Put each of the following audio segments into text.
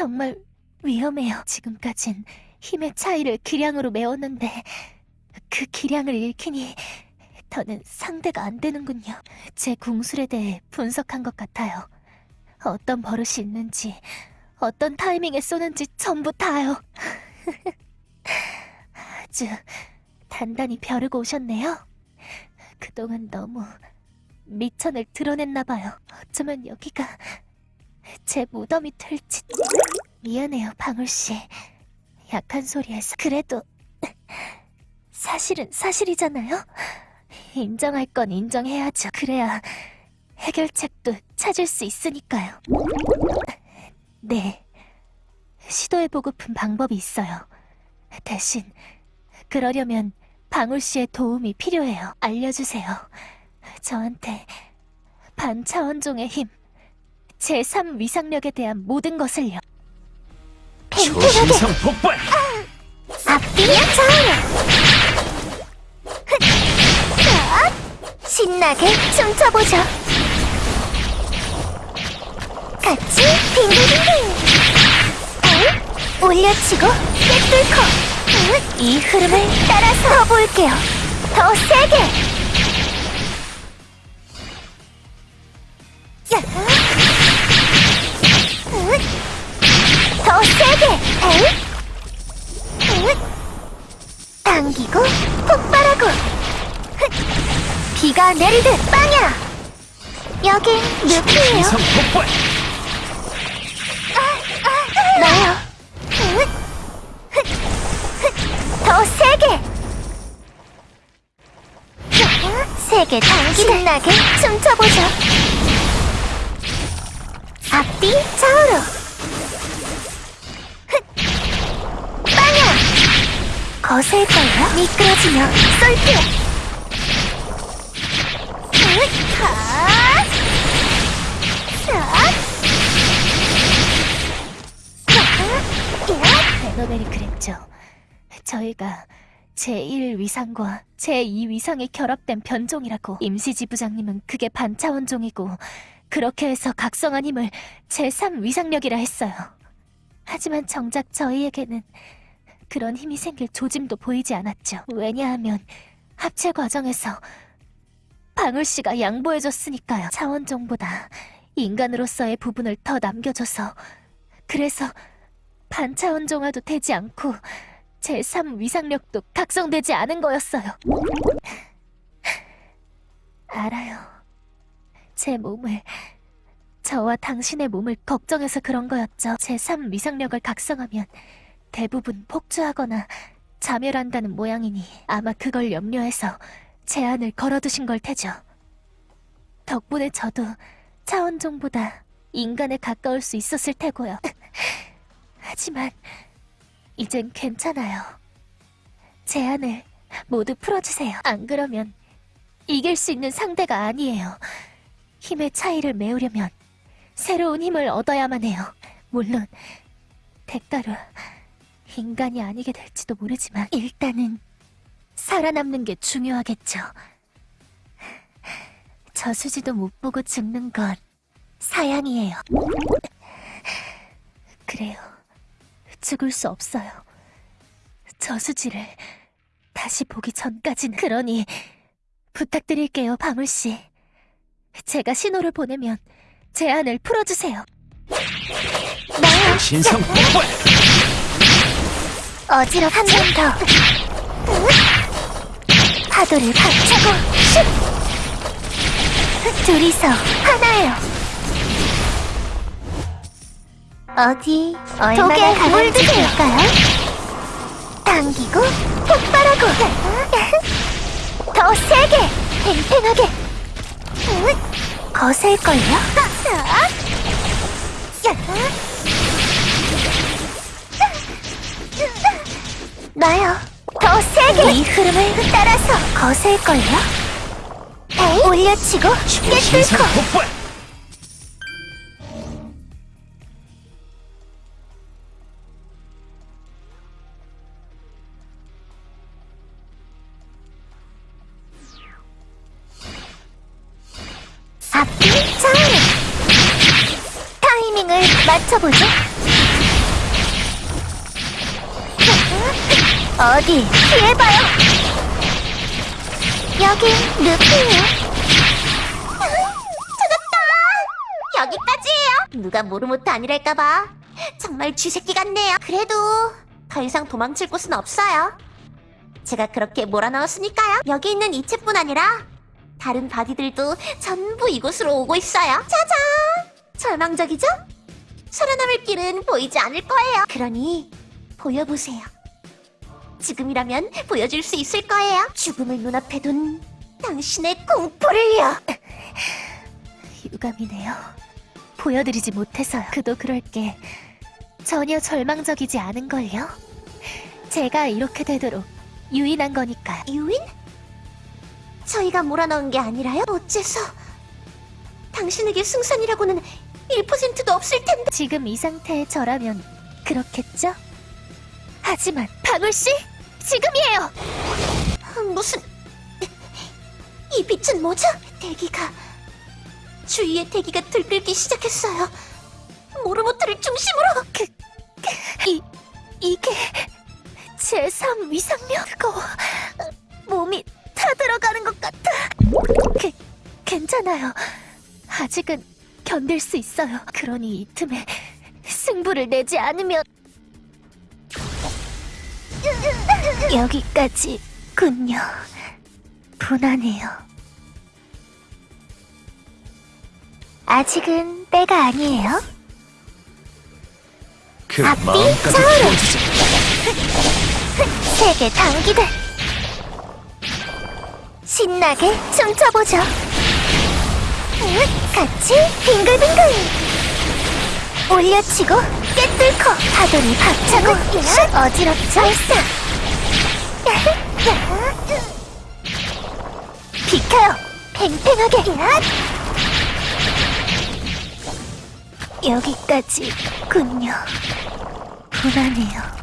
정말 위험해요. 지금까진 힘의 차이를 기량으로 메웠는데 그 기량을 잃기니 더는 상대가 안 되는군요. 제 궁술에 대해 분석한 것 같아요. 어떤 버릇이 있는지, 어떤 타이밍에 쏘는지 전부 다요. 아주 단단히 벼르고 오셨네요. 그동안 너무 미천을 드러냈나 봐요. 어쩌면 여기가 제 무덤이 될지. 미안해요, 방울 씨. 약한 소리에서 그래도 사실은 사실이잖아요. 인정할 건 인정해야죠. 그래야 해결책도 찾을 수 있으니까요. 네. 시도해보고픈 방법이 있어요. 대신 그러려면 방울 씨의 도움이 필요해요. 알려주세요. 저한테 반차원종의 힘, 제3 위상력에 대한 모든 것을요. 초신성 폭발! 앞뒤야 차오르! 신나게 춤춰보죠. 같이 빙글빙글! 응? 올려치고 꿰뚫고! 응? 이 흐름을 따라서 볼게요. 더 세게! 야! 응? 더 세게! 응? 응? 당기고 폭발하고 흑! 비가 내리듯 빵야 여긴 늪이에요 초신성 폭발! 나요 흑! 흑! 흑! 더 세게 세게 당기듯 신나게 춤춰보죠 앞뒤 좌우로 흑! 빵야 거셀걸요? 미끄러지며 쏠게요 하! 베너벨이 그랬죠. 저희가 제1위상과 제2위상이 결합된 변종이라고 임시지부장님은 그게 반차원종이고 그렇게 해서 각성한 힘을 제3위상력이라 했어요. 하지만 정작 저희에게는 그런 힘이 생길 조짐도 보이지 않았죠. 왜냐하면 합체 과정에서 방울 씨가 양보해줬으니까요. 차원종보다 인간으로서의 부분을 더 남겨줘서 그래서 반차원종화도 되지 않고 제3 위상력도 각성되지 않은 거였어요. 알아요. 제 몸을 저와 당신의 몸을 걱정해서 그런 거였죠. 제3 위상력을 각성하면 대부분 폭주하거나 자멸한다는 모양이니 아마 그걸 염려해서 제안을 걸어두신 걸 테죠. 덕분에 저도 차원종보다 인간에 가까울 수 있었을 테고요. 하지만 이젠 괜찮아요. 제안을 모두 풀어주세요. 안 그러면 이길 수 있는 상대가 아니에요. 힘의 차이를 메우려면 새로운 힘을 얻어야만 해요. 물론 대가로 인간이 아니게 될지도 모르지만 일단은 살아남는 게 중요하겠죠. 저수지도 못 보고 죽는 건 사양이에요. 그래요. 죽을 수 없어요. 저수지를 다시 보기 전까지는. 그러니 부탁드릴게요, 방울씨. 제가 신호를 보내면 제안을 풀어주세요. 나요. 초신성 폭발! 어지럽 한번 더. 파도를 박차고 슛! 둘이서 하나예요. 어디 얼마나 강한지 볼까요? 당기고 폭발하고 더 세게 팽팽하게 거셀걸요? 나요. 더 세게 이 흐름을 따라서 거셀걸요? 에이? 올려치고 깨뚫고 누가 모르모트 아니랄까봐. 정말 쥐새끼 같네요. 그래도 더 이상 도망칠 곳은 없어요. 제가 그렇게 몰아넣었으니까요. 여기 있는 이체뿐 아니라 다른 바디들도 전부 이곳으로 오고 있어요. 짜잔! 절망적이죠? 살아남을 길은 보이지 않을 거예요. 그러니 보여보세요. 지금이라면 보여줄 수 있을 거예요. 죽음을 눈앞에 둔 당신의 공포를요. 유감이네요. 보여드리지 못해서요. 그도 그럴 게 전혀 절망적이지 않은걸요. 제가 이렇게 되도록 유인한 거니까요. 유인? 저희가 몰아넣은 게 아니라요? 어째서? 당신에게 승산이라고는 1%도 없을 텐데. 지금 이 상태의 저라면 그렇겠죠? 하지만 방울씨 지금이에요. 무슨 이 빛은 뭐죠? 대기가 주위의 대기가 들끓기 시작했어요. 모르모트를 중심으로 이 이게 제3 위상력 그거 몸이 타들어가는 것 같아. 그, 괜찮아요. 아직은 견딜 수 있어요. 그러니 이 틈에 승부를 내지 않으면 여기까지군요. 분하네요. 아직은 때가 아니에요. 그 앞뒤 좌우로. 세계 단기들. 신나게 춤춰보죠. 응, 같이 빙글빙글. 올려치고 깨뚫고 파도를 박차고 슛 어지럽죠? 발사 비켜요. 팽팽하게 여기까지군요 분하네요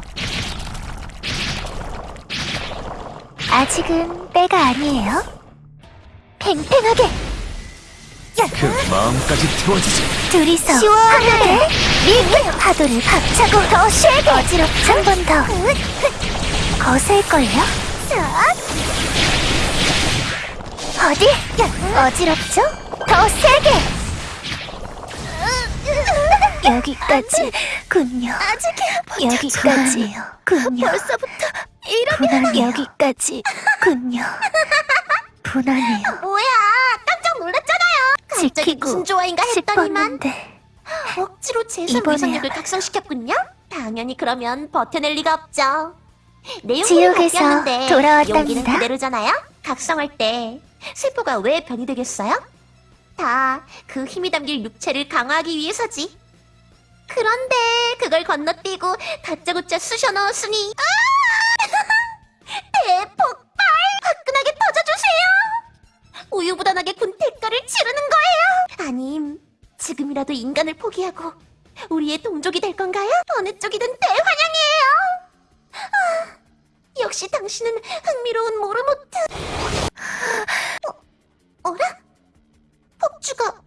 아직은 때가 아니에요. 팽팽하게 그 마음까지 태워주지 둘이서 시원하게 밀게 파도를 박차고 더 세게 어지럽죠? 한번 더 거셀걸요? 어디? 어지럽죠? 더 세게 여기까지군요. 여기까지군요. 벌써부터 이러면 여기까지군요. 분하네요. 뭐야? 깜짝 놀랐잖아요. 갑자기 무슨 좋아인가 했더니만 싶었는데 억지로 제3 이번에야. 위상력을 각성시켰군요. 당연히 그러면 버텨낼 리가 없죠. 내용이 바뀌었는데 돌아왔답니다. 용기는 그대로잖아요. 각성할 때 세포가 왜 변이 되겠어요? 다 그 힘이 담길 육체를 강화하기 위해서지. 그런데 그걸 건너뛰고 다짜고짜 쑤셔 넣었으니 아! 대폭발! 화끈하게 터져주세요! 우유부단하게 군 대가를 치르는 거예요! 아님 지금이라도 인간을 포기하고 우리의 동족이 될 건가요? 어느 쪽이든 대환영이에요! 아, 역시 당신은 흥미로운 모르모트! 어, 어라? 폭주가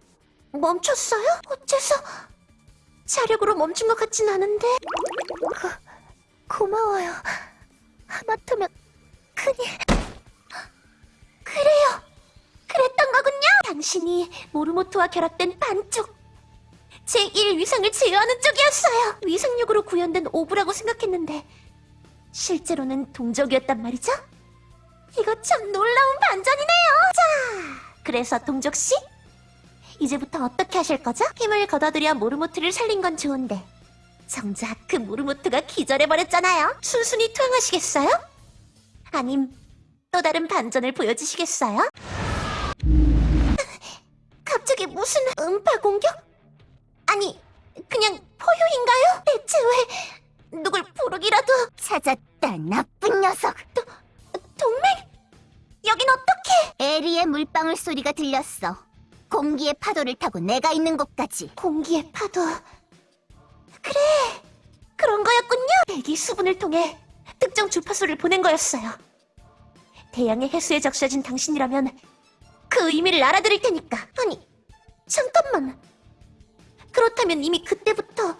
멈췄어요? 어째서 자력으로 멈춘 것 같진 않은데? 고마워요. 하마터면 큰일. 그래요. 그랬던 거군요. 당신이 모르모토와 결합된 반쪽. 제1 위상을 제어하는 쪽이었어요. 위상력으로 구현된 오브라고 생각했는데 실제로는 동족이었단 말이죠. 이거 참 놀라운 반전이네요. 자, 그래서 동족씨? 이제부터 어떻게 하실 거죠? 힘을 걷어들여 모르모트를 살린 건 좋은데 정작 그 모르모트가 기절해버렸잖아요. 순순히 투항하시겠어요? 아님 또 다른 반전을 보여주시겠어요? 갑자기 무슨 음파 공격? 아니, 그냥 포효인가요? 대체 왜 누굴 부르기라도 찾았다 나쁜 녀석 동맹? 여긴 어떻게? 에리의 물방울 소리가 들렸어 공기의 파도를 타고 내가 있는 곳까지 공기의 파도. 그래, 그런 거였군요. 대기 수분을 통해 특정 주파수를 보낸 거였어요. 대양의 해수에 적셔진 당신이라면 그 의미를 알아들을 테니까. 아니, 잠깐만. 그렇다면 이미 그때부터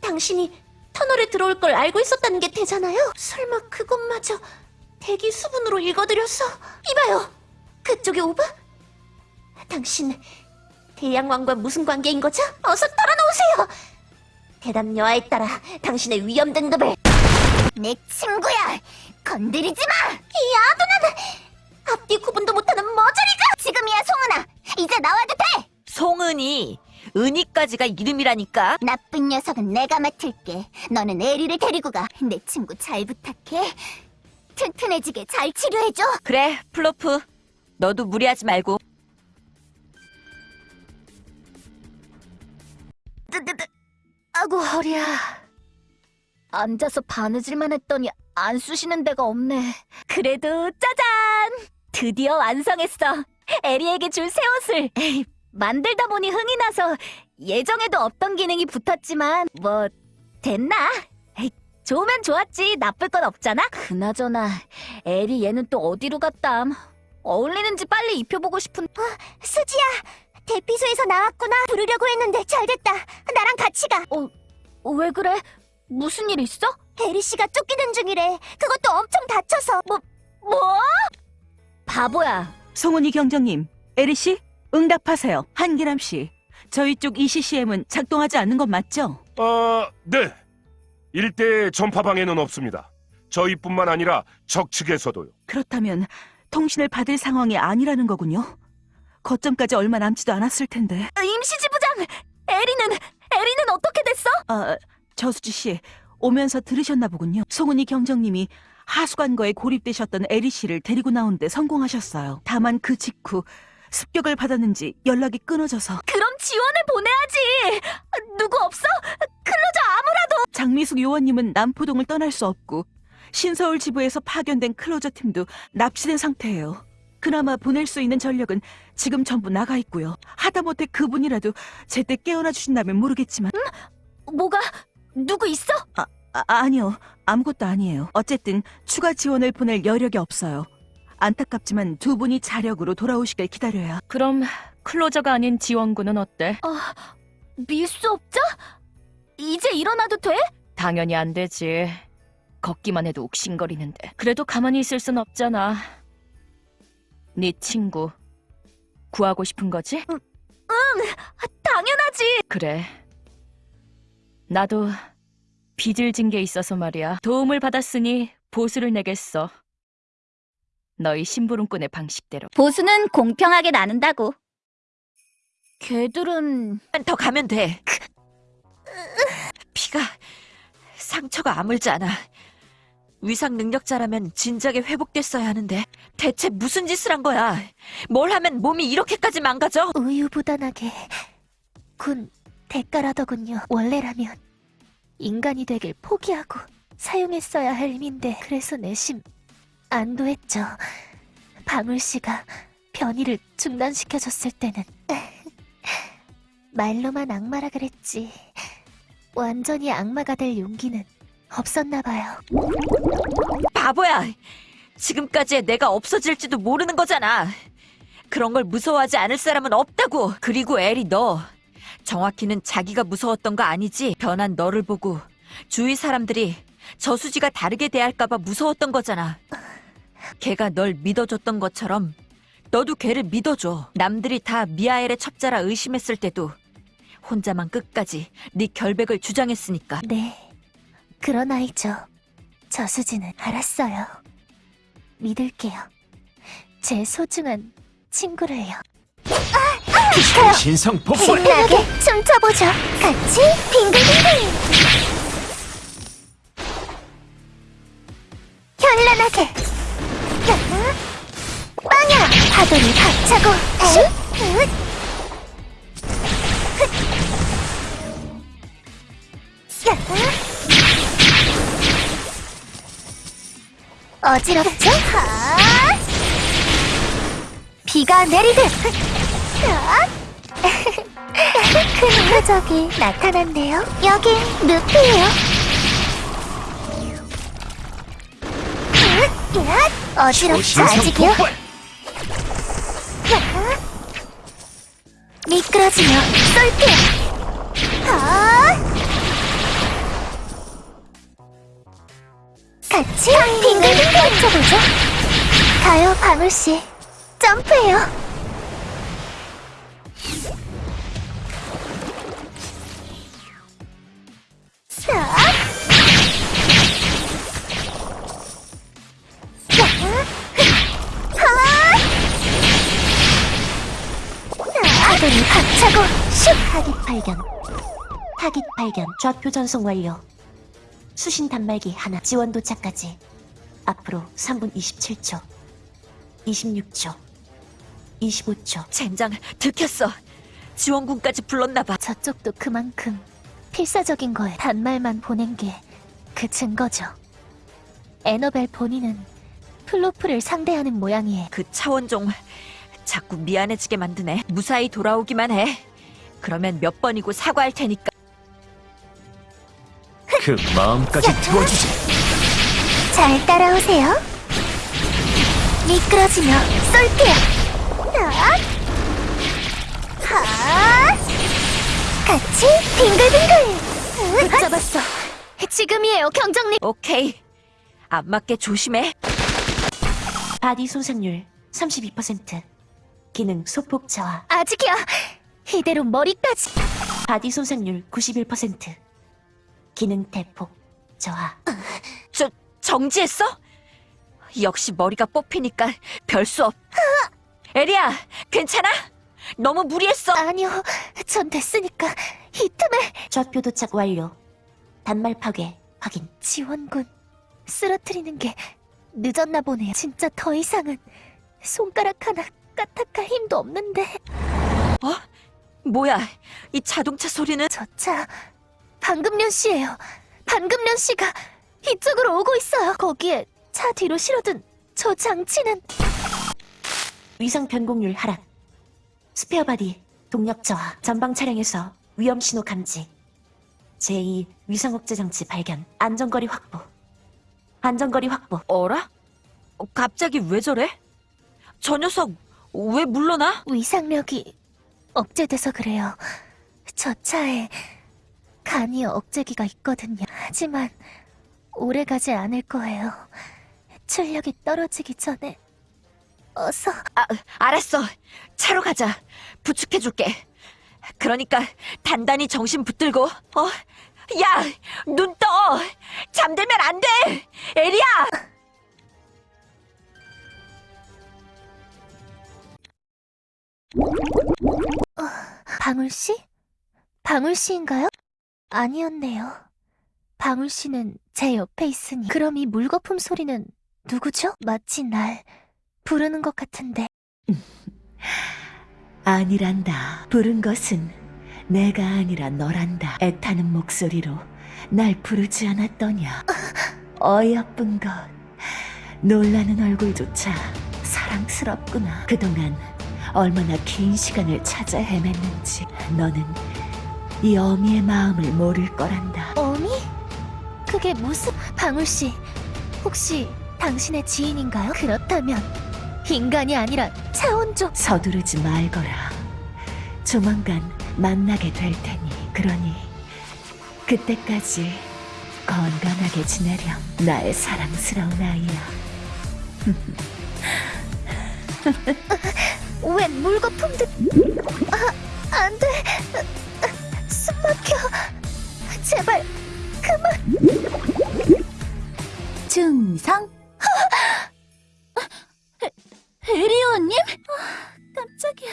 당신이 터널에 들어올 걸 알고 있었다는 게 되잖아요. 설마 그것마저 대기 수분으로 읽어드렸어? 이봐요. 그쪽에 오브? 당신 대양왕과 무슨 관계인 거죠? 어서 털어놓으세요. 대답 여하에 따라 당신의 위험 등급을 내 친구야! 건드리지 마! 이 아둔한 앞뒤 구분도 못하는 머저리가 지금이야, 송은아! 이제 나와도 돼! 송은이 은희까지가 이름이라니까 나쁜 녀석은 내가 맡을게. 너는 에리를 데리고 가. 내 친구 잘 부탁해. 튼튼해지게 잘 치료해줘. 그래 플로프 너도 무리하지 말고 아구 허리야. 앉아서 바느질만 했더니 안 쑤시는 데가 없네. 그래도 짜잔! 드디어 완성했어. 에리에게 줄 새 옷을. 에이, 만들다 보니 흥이 나서 예정에도 없던 기능이 붙었지만 뭐 됐나? 에이, 좋으면 좋았지. 나쁠 건 없잖아. 그나저나 에리 얘는 또 어디로 갔담? 어울리는지 빨리 입혀보고 싶은. 수지야! 대피소에서 나왔구나. 부르려고 했는데 잘됐다. 나랑 같이 가. 왜 그래? 무슨 일 있어? 에리 씨가 쫓기는 중이래. 그것도 엄청 다쳐서. 뭐, 뭐? 바보야. 송은이 경정님, 에리 씨, 응답하세요. 한기남 씨, 저희 쪽 ECCM은 작동하지 않는 건 맞죠? 아, 네. 일대 전파방에는 없습니다. 저희뿐만 아니라 적 측에서도요. 그렇다면 통신을 받을 상황이 아니라는 거군요. 거점까지 얼마 남지도 않았을 텐데. 임시지부장! 에리는, 에리는 어떻게 됐어? 아, 저수지 씨, 오면서 들으셨나 보군요. 송은이 경정님이 하수관거에 고립되셨던 에리 씨를 데리고 나오는데 성공하셨어요. 다만 그 직후 습격을 받았는지 연락이 끊어져서 그럼 지원을 보내야지! 누구 없어? 클로저 아무라도! 장미숙 요원님은 남포동을 떠날 수 없고 신서울 지부에서 파견된 클로저 팀도 납치된 상태예요. 그나마 보낼 수 있는 전력은 지금 전부 나가 있고요. 하다못해 그분이라도 제때 깨어나 주신다면 모르겠지만 뭐가, 누구 있어? 아, 아 니요. 아무것도 아니에요. 어쨌든 추가 지원을 보낼 여력이 없어요. 안타깝지만 두 분이 자력으로 돌아오시길 기다려야. 그럼 클로저가 아닌 지원군은 어때? 밀수 없죠? 이제 일어나도 돼? 당연히 안 되지. 걷기만 해도 욱신거리는데. 그래도 가만히 있을 순 없잖아. 네 친구 구하고 싶은 거지? 당연하지! 그래. 나도 빚을 진 게 있어서 말이야. 도움을 받았으니 보수를 내겠어. 너희 심부름꾼의 방식대로. 보수는 공평하게 나눈다고. 걔들은 더 가면 돼 피가 상처가 아물지 않아 위상 능력자라면 진작에 회복됐어야 하는데 대체 무슨 짓을 한 거야 뭘 하면 몸이 이렇게까지 망가져 우유부단하게 군 대가라더군요. 원래라면 인간이 되길 포기하고 사용했어야 할 힘인데 그래서 내심 안도했죠. 방울 씨가 변이를 중단시켜줬을 때는 말로만 악마라 그랬지. 완전히 악마가 될 용기는 없었나 봐요. 바보야! 지금까지의 내가 없어질지도 모르는 거잖아. 그런 걸 무서워하지 않을 사람은 없다고. 그리고 에리 너. 정확히는 자기가 무서웠던 거 아니지? 변한 너를 보고 주위 사람들이 저수지가 다르게 대할까봐 무서웠던 거잖아. 걔가 널 믿어줬던 것처럼 너도 걔를 믿어줘. 남들이 다 미아엘의 첩자라 의심했을 때도 혼자만 끝까지 네 결백을 주장했으니까. 네, 그런 아이죠. 저수지는 알았어요. 믿을게요. 제 소중한 친구를요. 신성 폭발! 신나게 춤춰보죠. 같이 빙글빙글. 현란하게. 빵야 파도를 박차고. 슛! 어지럽죠? 하! 비가 내리듯. 자. 큰 표적이 나타났네요. 여긴. 어지럽죠, 신성 아직이요? 미끄러지며 쏠게요. 같이 빙글빙글 맞춰보죠. 가요, 방울씨. 점프해요. 싹. 자, 하. 사대를 박차고 슛! 타깃 발견. 타깃 발견. 좌표 전송 완료. 수신 단말기 하나. 지원 도착까지. 앞으로 3분 27초. 26초. 25초. 젠장 들켰어. 지원군까지 불렀나봐. 저쪽도 그만큼 필사적인 거에 단말만 보낸 게 그 증거죠. 에너벨 본인은 플로프를 상대하는 모양이에요. 그 차원종 자꾸 미안해지게 만드네. 무사히 돌아오기만 해. 그러면 몇 번이고 사과할 테니까. 그 마음까지 태워주지. 잘 따라오세요. 미끄러지며 쏠게요. 하, 같이 빙글빙글. 붙잡았어. 지금이에요, 경정님. 오케이. 안 맞게 조심해. 바디 손상률 32%. 기능 소폭 저하. 아직이야. 이대로 머리까지. 바디 손상률 91%. 기능 대폭 저하. 저 정지했어? 역시 머리가 뽑히니까 별 수 없. 에리야, 괜찮아? 너무 무리했어. 아니요, 전 됐으니까 이 틈에 좌표 도착 완료. 단말 파괴 확인. 지원군 쓰러뜨리는 게 늦었나 보네요. 진짜 더 이상은 손가락 하나 까딱할 힘도 없는데 뭐야? 이 자동차 소리는 저 차 반금련 씨예요. 반금련 씨가 이쪽으로 오고 있어요. 거기에 차 뒤로 실어둔 저 장치는 위상 변곡률 하락. 스페어 바디 동력 저하. 전방 차량에서 위험 신호 감지. 제2 위상 억제 장치 발견. 안전거리 확보. 안전거리 확보. 어라? 어, 갑자기 왜 저래? 저 녀석 왜 물러나? 위상력이 억제돼서 그래요. 저 차에 간이 억제기가 있거든요. 하지만 오래 가지 않을 거예요. 출력이 떨어지기 전에 어서 아, 알았어. 차로 가자. 부축해줄게. 그러니까 단단히 정신 붙들고. 어? 야, 눈 떠. 잠들면 안 돼. 에리야. 방울 씨? 방울 씨인가요? 아니었네요. 방울 씨는 제 옆에 있으니 그럼 이 물거품 소리는 누구죠? 마치 날 부르는 것 같은데 아니란다. 부른 것은 내가 아니라 너란다. 애타는 목소리로 날 부르지 않았더냐. 어여쁜 것. 놀라는 얼굴조차 사랑스럽구나. 그동안 얼마나 긴 시간을 찾아 헤맸는지 너는 이 어미의 마음을 모를 거란다. 어미? 그게 무슨 방울 씨 혹시 당신의 지인인가요? 그렇다면 인간이 아니라 차원종 서두르지 말거라. 조만간 만나게 될 테니. 그러니 그때까지 건강하게 지내렴. 나의 사랑스러운 아이야. 웬 물거품들 아, 안 돼. 제발 증상? 에리오님? 깜짝이야.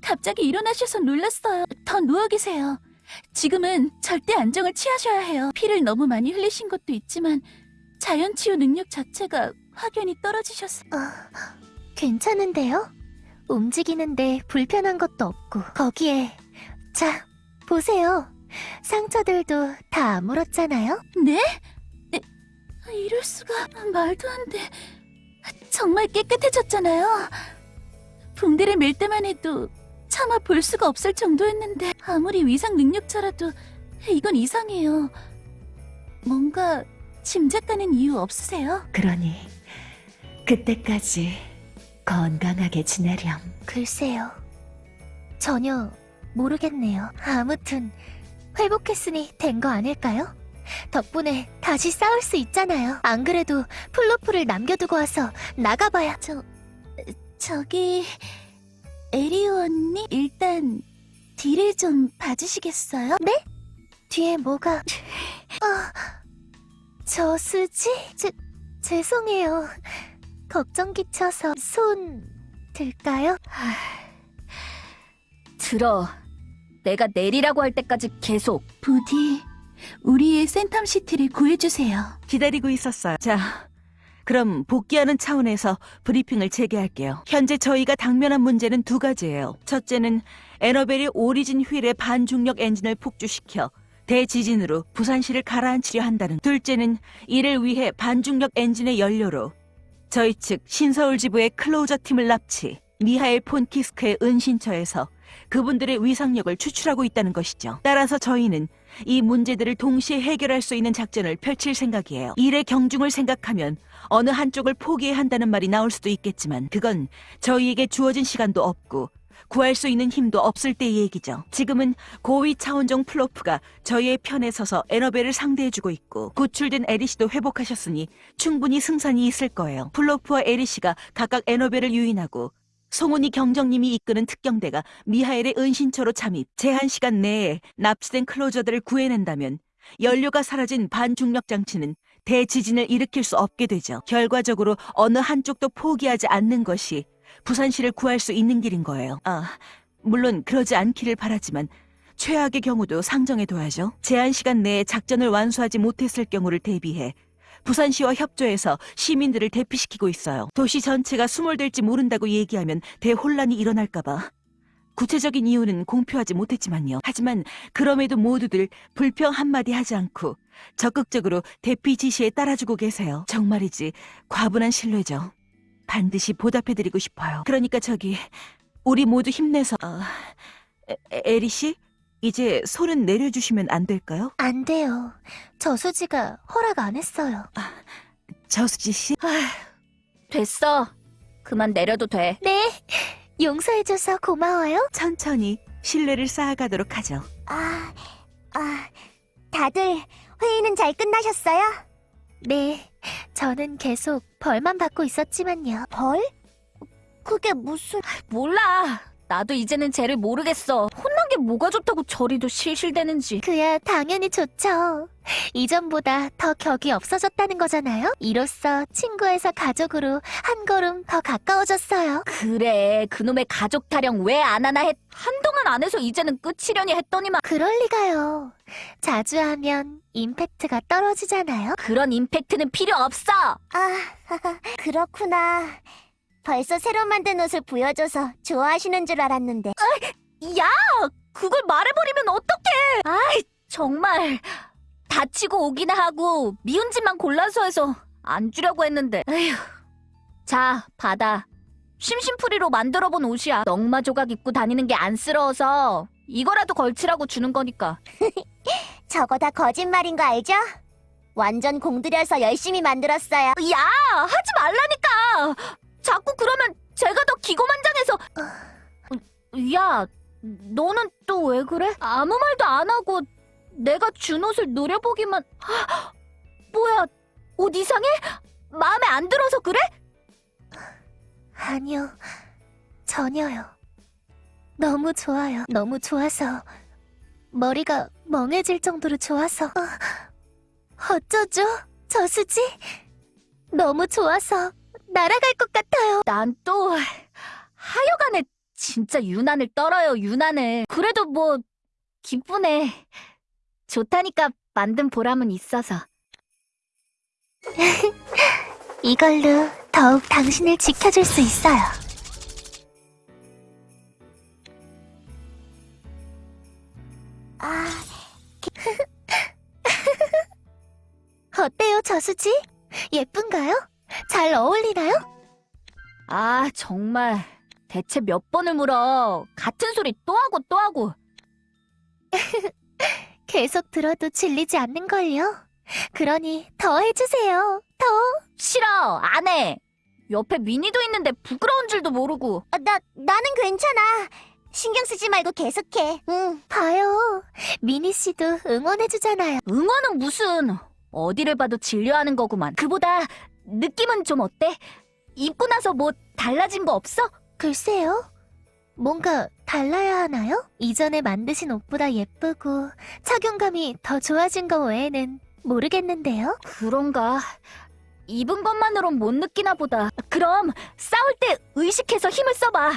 갑자기 일어나셔서 놀랐어요. 더 누워 계세요. 지금은 절대 안정을 취하셔야 해요. 피를 너무 많이 흘리신 것도 있지만 자연 치유 능력 자체가 확연히 떨어지셨어요. 괜찮은데요? 움직이는데 불편한 것도 없고 거기에 자 보세요. 상처들도 다 아물었잖아요. 네? 에, 이럴 수가 말도 안 돼. 정말 깨끗해졌잖아요. 붕대를 밀 때만 해도 차마 볼 수가 없을 정도였는데 아무리 위상 능력자라도 이건 이상해요. 뭔가 짐작가는 이유 없으세요? 그러니 그때까지 건강하게 지내렴. 글쎄요. 전혀 모르겠네요. 아무튼 회복했으니 된 거 아닐까요? 덕분에 다시 싸울 수 있잖아요. 안 그래도 플로프를 남겨두고 와서 나가봐야. 저, 저기, 에리오 언니? 일단, 뒤를 좀 봐주시겠어요? 네? 뒤에 뭐가... 아... 저수지? 제, 죄송해요. 걱정 끼쳐서 손... 들까요? 들어. 내가 내리라고 할 때까지 계속. 부디, 우리의 센텀시티를 구해주세요. 기다리고 있었어요. 자, 그럼 복귀하는 차원에서 브리핑을 재개할게요. 현재 저희가 당면한 문제는 두 가지예요. 첫째는 에너벨이 오리진 휠의 반중력 엔진을 폭주시켜 대지진으로 부산시를 가라앉히려 한다는. 둘째는 이를 위해 반중력 엔진의 연료로 저희 측 신서울 지부의 클로저 팀을 납치, 미하엘 폰키스크의 은신처에서 그분들의 위상력을 추출하고 있다는 것이죠. 따라서 저희는 이 문제들을 동시에 해결할 수 있는 작전을 펼칠 생각이에요. 일의 경중을 생각하면 어느 한쪽을 포기해야 한다는 말이 나올 수도 있겠지만 그건 저희에게 주어진 시간도 없고 구할 수 있는 힘도 없을 때의 얘기죠. 지금은 고위 차원종 플로프가 저희의 편에 서서 에너벨을 상대해주고 있고 구출된 에리씨도 회복하셨으니 충분히 승산이 있을 거예요. 플로프와 에리씨가 각각 에너벨을 유인하고 송은이 경정님이 이끄는 특경대가 미하엘의 은신처로 잠입, 제한 시간 내에 납치된 클로저들을 구해낸다면 연료가 사라진 반중력 장치는 대지진을 일으킬 수 없게 되죠. 결과적으로 어느 한쪽도 포기하지 않는 것이 부산시를 구할 수 있는 길인 거예요. 아, 물론 그러지 않기를 바라지만 최악의 경우도 상정해둬야죠. 제한 시간 내에 작전을 완수하지 못했을 경우를 대비해 부산시와 협조해서 시민들을 대피시키고 있어요. 도시 전체가 수몰될지 모른다고 얘기하면 대혼란이 일어날까봐. 구체적인 이유는 공표하지 못했지만요. 하지만 그럼에도 모두들 불평 한마디 하지 않고 적극적으로 대피 지시에 따라주고 계세요. 정말이지 과분한 신뢰죠. 반드시 보답해드리고 싶어요. 그러니까 저기 우리 모두 힘내서 어, 에, 에리 씨 이제 손은 내려주시면 안 될까요? 안 돼요. 저수지가 허락 안 했어요. 저수지 씨. 됐어. 그만 내려도 돼. 네, 용서해줘서 고마워요. 천천히 신뢰를 쌓아가도록 하죠. 아, 아, 다들 회의는 잘 끝나셨어요? 네, 저는 계속 벌만 받고 있었지만요. 벌? 그게 무슨... 몰라. 나도 이제는 쟤를 모르겠어. 혼난 게 뭐가 좋다고 저리도 실실대는지. 그야 당연히 좋죠. 이전보다 더 격이 없어졌다는 거잖아요. 이로써 친구에서 가족으로 한 걸음 더 가까워졌어요. 그래. 그놈의 가족 타령 왜 안 하나 했. 한동안 안 해서 이제는 끝이려니 했더니만. 그럴 리가요. 자주 하면 임팩트가 떨어지잖아요. 그런 임팩트는 필요 없어. 아, 그렇구나. 벌써 새로 만든 옷을 보여줘서 좋아하시는 줄 알았는데. 야! 그걸 말해버리면 어떡해! 아이, 정말. 다치고 오기나 하고, 미운 짓만 골라서 해서 안 주려고 했는데. 에휴. 자, 받아. 심심풀이로 만들어본 옷이야. 넝마 조각 입고 다니는 게 안쓰러워서, 이거라도 걸치라고 주는 거니까. 저거 다 거짓말인 거 알죠? 완전 공들여서 열심히 만들었어요. 야! 하지 말라니까! 자꾸 그러면 제가 더 기고만장해서. 야, 너는 또 왜 그래? 아무 말도 안 하고 내가 준 옷을 노려보기만. 헉, 뭐야, 옷 이상해? 마음에 안 들어서 그래? 아니요, 전혀요. 너무 좋아요. 너무 좋아서 머리가 멍해질 정도로 좋아서 어, 어쩌죠? 저수지? 너무 좋아서 날아갈 것 같아요. 난 또 하여간에 진짜 유난을 떨어요, 유난을. 그래도 뭐 기쁘네. 좋다니까 만든 보람은 있어서. 이걸로 더욱 당신을 지켜줄 수 있어요. 아, 어때요, 저수지? 예쁜가요? 잘 어울리나요? 아, 정말. 대체 몇 번을 물어. 같은 소리 또 하고 또 하고. 계속 들어도 질리지 않는걸요? 그러니 더 해주세요. 더. 싫어, 안 해. 옆에 미니도 있는데 부끄러운 줄도 모르고. 나, 나는 괜찮아. 신경 쓰지 말고 계속해. 응. 봐요. 미니 씨도 응원해주잖아요. 응원은 무슨 어디를 봐도 진료하는 거구만. 그보다 느낌은 좀 어때? 입고 나서 뭐 달라진 거 없어? 글쎄요. 뭔가 달라야 하나요? 이전에 만드신 옷보다 예쁘고 착용감이 더 좋아진 거 외에는 모르겠는데요. 그런가? 입은 것만으론 못 느끼나 보다. 그럼 싸울 때 의식해서 힘을 써봐.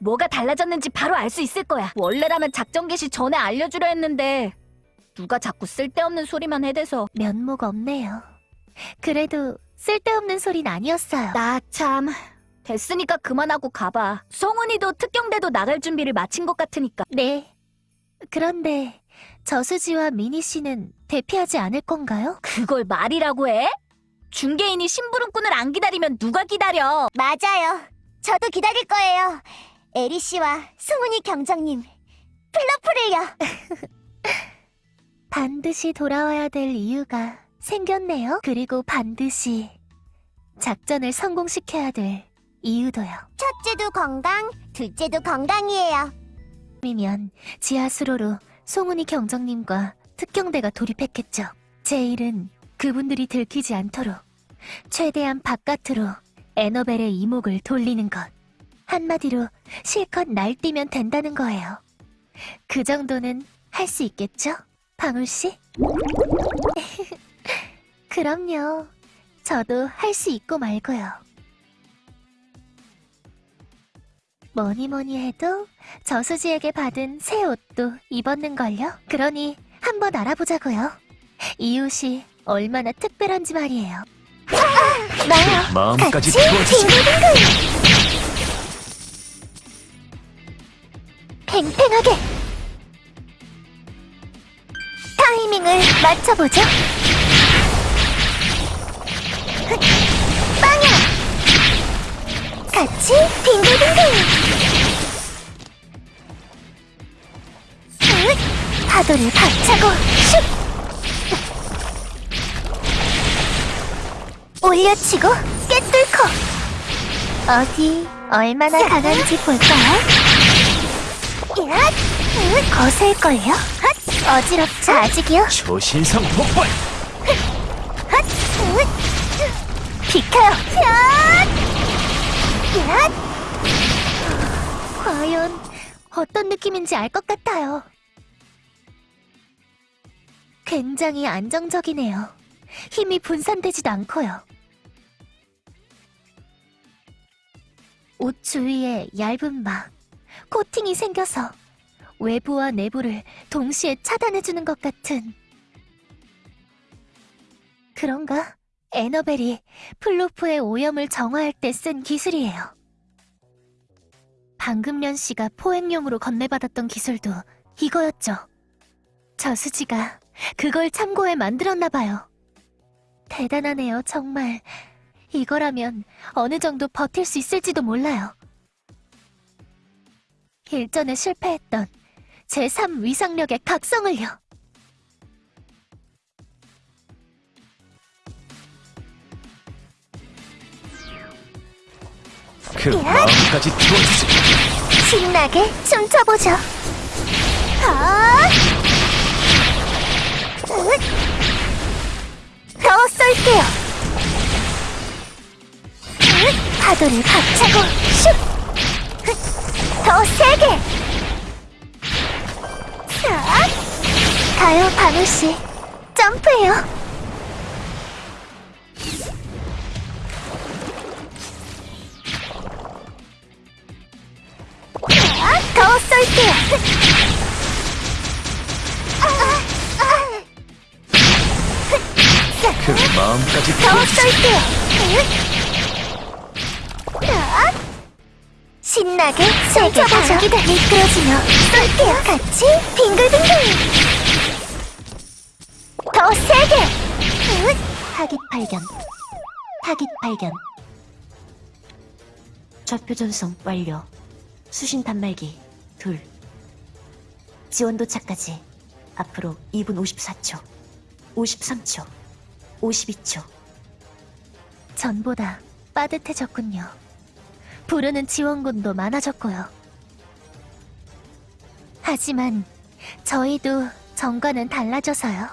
뭐가 달라졌는지 바로 알 수 있을 거야. 원래라면 작전 개시 전에 알려주려 했는데 누가 자꾸 쓸데없는 소리만 해대서 면목 없네요. 그래도 쓸데없는 소린 아니었어요. 나 참 됐으니까 그만하고 가봐. 성훈이도 특경대도 나갈 준비를 마친 것 같으니까. 네. 그런데 저수지와 미니 씨는 대피하지 않을 건가요? 그걸 말이라고 해? 중개인이 심부름꾼을 안 기다리면 누가 기다려? 맞아요. 저도 기다릴 거예요. 에리 씨와 승훈이 경정님. 플러프를요. 반드시 돌아와야 될 이유가 생겼네요. 그리고 반드시 작전을 성공시켜야 될 이유도요. 첫째도 건강, 둘째도 건강이에요. 이면 지하수로로 송은이 경정님과 특경대가 돌입했겠죠. 제 일은 그분들이 들키지 않도록 최대한 바깥으로 에너벨의 이목을 돌리는 것. 한마디로 실컷 날뛰면 된다는 거예요. 그 정도는 할 수 있겠죠? 방울씨? 그럼요. 저도 할 수 있고 말고요. 뭐니 뭐니 해도 저수지에게 받은 새 옷도 입었는걸요? 그러니 한번 알아보자고요. 이 옷이 얼마나 특별한지 말이에요. 나요. 마음까지 같이 태워주지 팽팽하게 타이밍을 맞춰보죠. 빵야. 같이 빙글빙글. 으, 파도를 박차고 슉. 올려치고 꿰뚫고. 어디 얼마나 강한지 볼까요? 야, 으, 거셀걸요? 핫, 어지럽죠 아직이요? 초신성 폭발! 핫, 으, 비켜요! 야! 야! 과연 어떤 느낌인지 알 것 같아요. 굉장히 안정적이네요. 힘이 분산되지도 않고요. 옷 주위에 얇은 막, 코팅이 생겨서 외부와 내부를 동시에 차단해주는 것 같은 그런가? 에너벨이 플로프의 오염을 정화할 때 쓴 기술이에요. 방금련 씨가 포획용으로 건네받았던 기술도 이거였죠. 저수지가 그걸 참고해 만들었나 봐요. 대단하네요, 정말. 이거라면 어느 정도 버틸 수 있을지도 몰라요. 일전에 실패했던 제3 위상력의 각성을요. 그 마음까지 태워주지 신나게 춤춰보죠. 아! 으! 더 쏠게요. 으! 파도를 박차고 슉! 으! 더 세게! 자, 가요, 바누씨. 점프해요. 더 쏠게요. 그 마음까지 더 쏠게요. 자, 신나게 세게 당기다 미끄러지며 쏠게요. 같이 빙글빙글. 더 세게. 으, 타깃 발견. 타깃 발견. 좌표 전송 완료. 수신 단말기 둘. 지원 도착까지 앞으로 2분 54초, 53초, 52초. 전보다 빠듯해졌군요. 부르는 지원군도 많아졌고요. 하지만 저희도 전과는 달라져서요.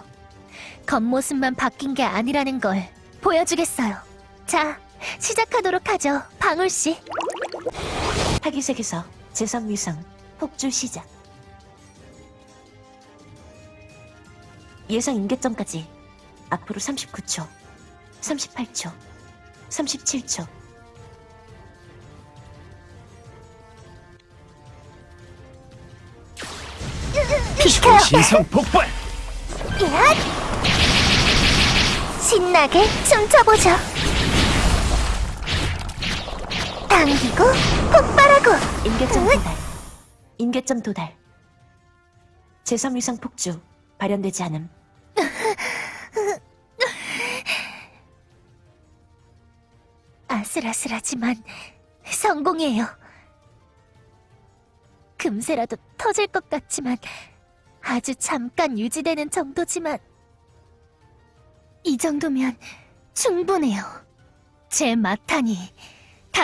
겉모습만 바뀐 게 아니라는 걸 보여주겠어요. 자, 시작하도록 하죠, 방울 씨. 타기색에서 재성 위상 폭주 시작. 예상 임계점까지 앞으로 39초, 38초, 37초. 신성 폭발 신나게 춤춰보죠. 당기고 폭발하고 임계점 도달. 임계점 도달. 재성 위상 폭주 발현되지 않음. 아슬아슬하지만 성공이에요. 금세라도 터질 것 같지만 아주 잠깐 유지되는 정도지만 이 정도면 충분해요. 제 마탄이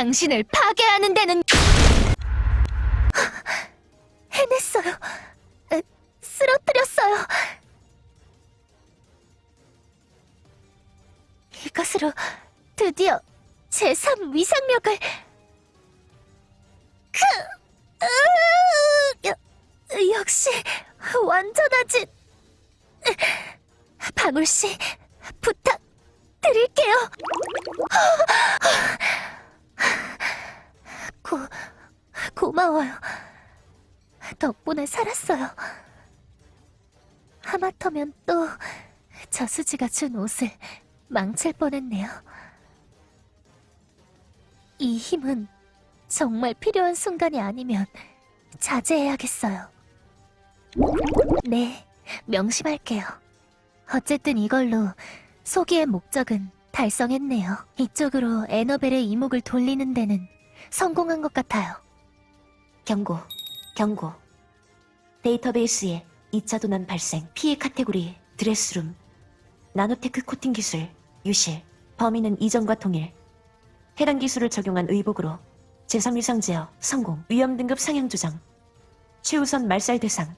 당신을 파괴하는 데는 해냈어요. 에, 쓰러뜨렸어요. 이것으로 드디어 제3 위상력을 그 으, 여- 역시 완전하지 방울씨 부탁드릴게요 고, 고마워요 덕분에 살았어요 하마터면 또 저수지가 준 옷을 망칠 뻔했네요 이 힘은 정말 필요한 순간이 아니면 자제해야겠어요. 네, 명심할게요. 어쨌든 이걸로 소기의 목적은 달성했네요. 이쪽으로 에너벨의 이목을 돌리는 데는 성공한 것 같아요. 경고, 경고. 데이터베이스에 2차 도난 발생, 피해 카테고리, 드레스룸, 나노테크 코팅 기술, 유실, 범인은 이전과 동일. 해당 기술을 적용한 의복으로 제3 위상 제어, 성공, 위험 등급 상향 조정, 최우선 말살 대상,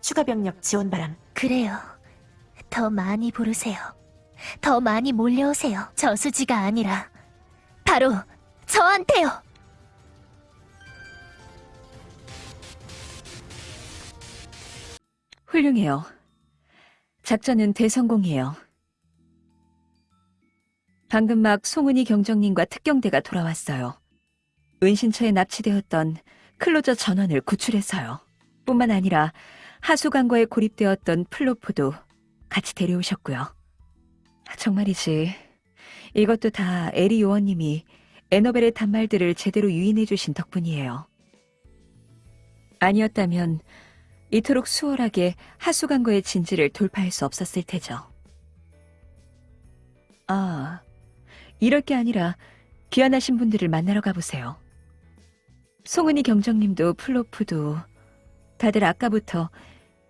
추가 병력 지원 바람. 그래요. 더 많이 부르세요. 더 많이 몰려오세요. 저수지가 아니라 바로 저한테요. 훌륭해요. 작전은 대성공이에요. 방금 막 송은이 경정님과 특경대가 돌아왔어요. 은신처에 납치되었던 클로저 전원을 구출해서요. 뿐만 아니라 하수관과에 고립되었던 플로프도 같이 데려오셨고요. 정말이지. 이것도 다 에리 요원님이 에너벨의 단말들을 제대로 유인해 주신 덕분이에요. 아니었다면 이토록 수월하게 하수관과의 진지를 돌파할 수 없었을 테죠. 아, 이럴 게 아니라 귀환하신 분들을 만나러 가보세요. 송은이 경정님도 플로프도 다들 아까부터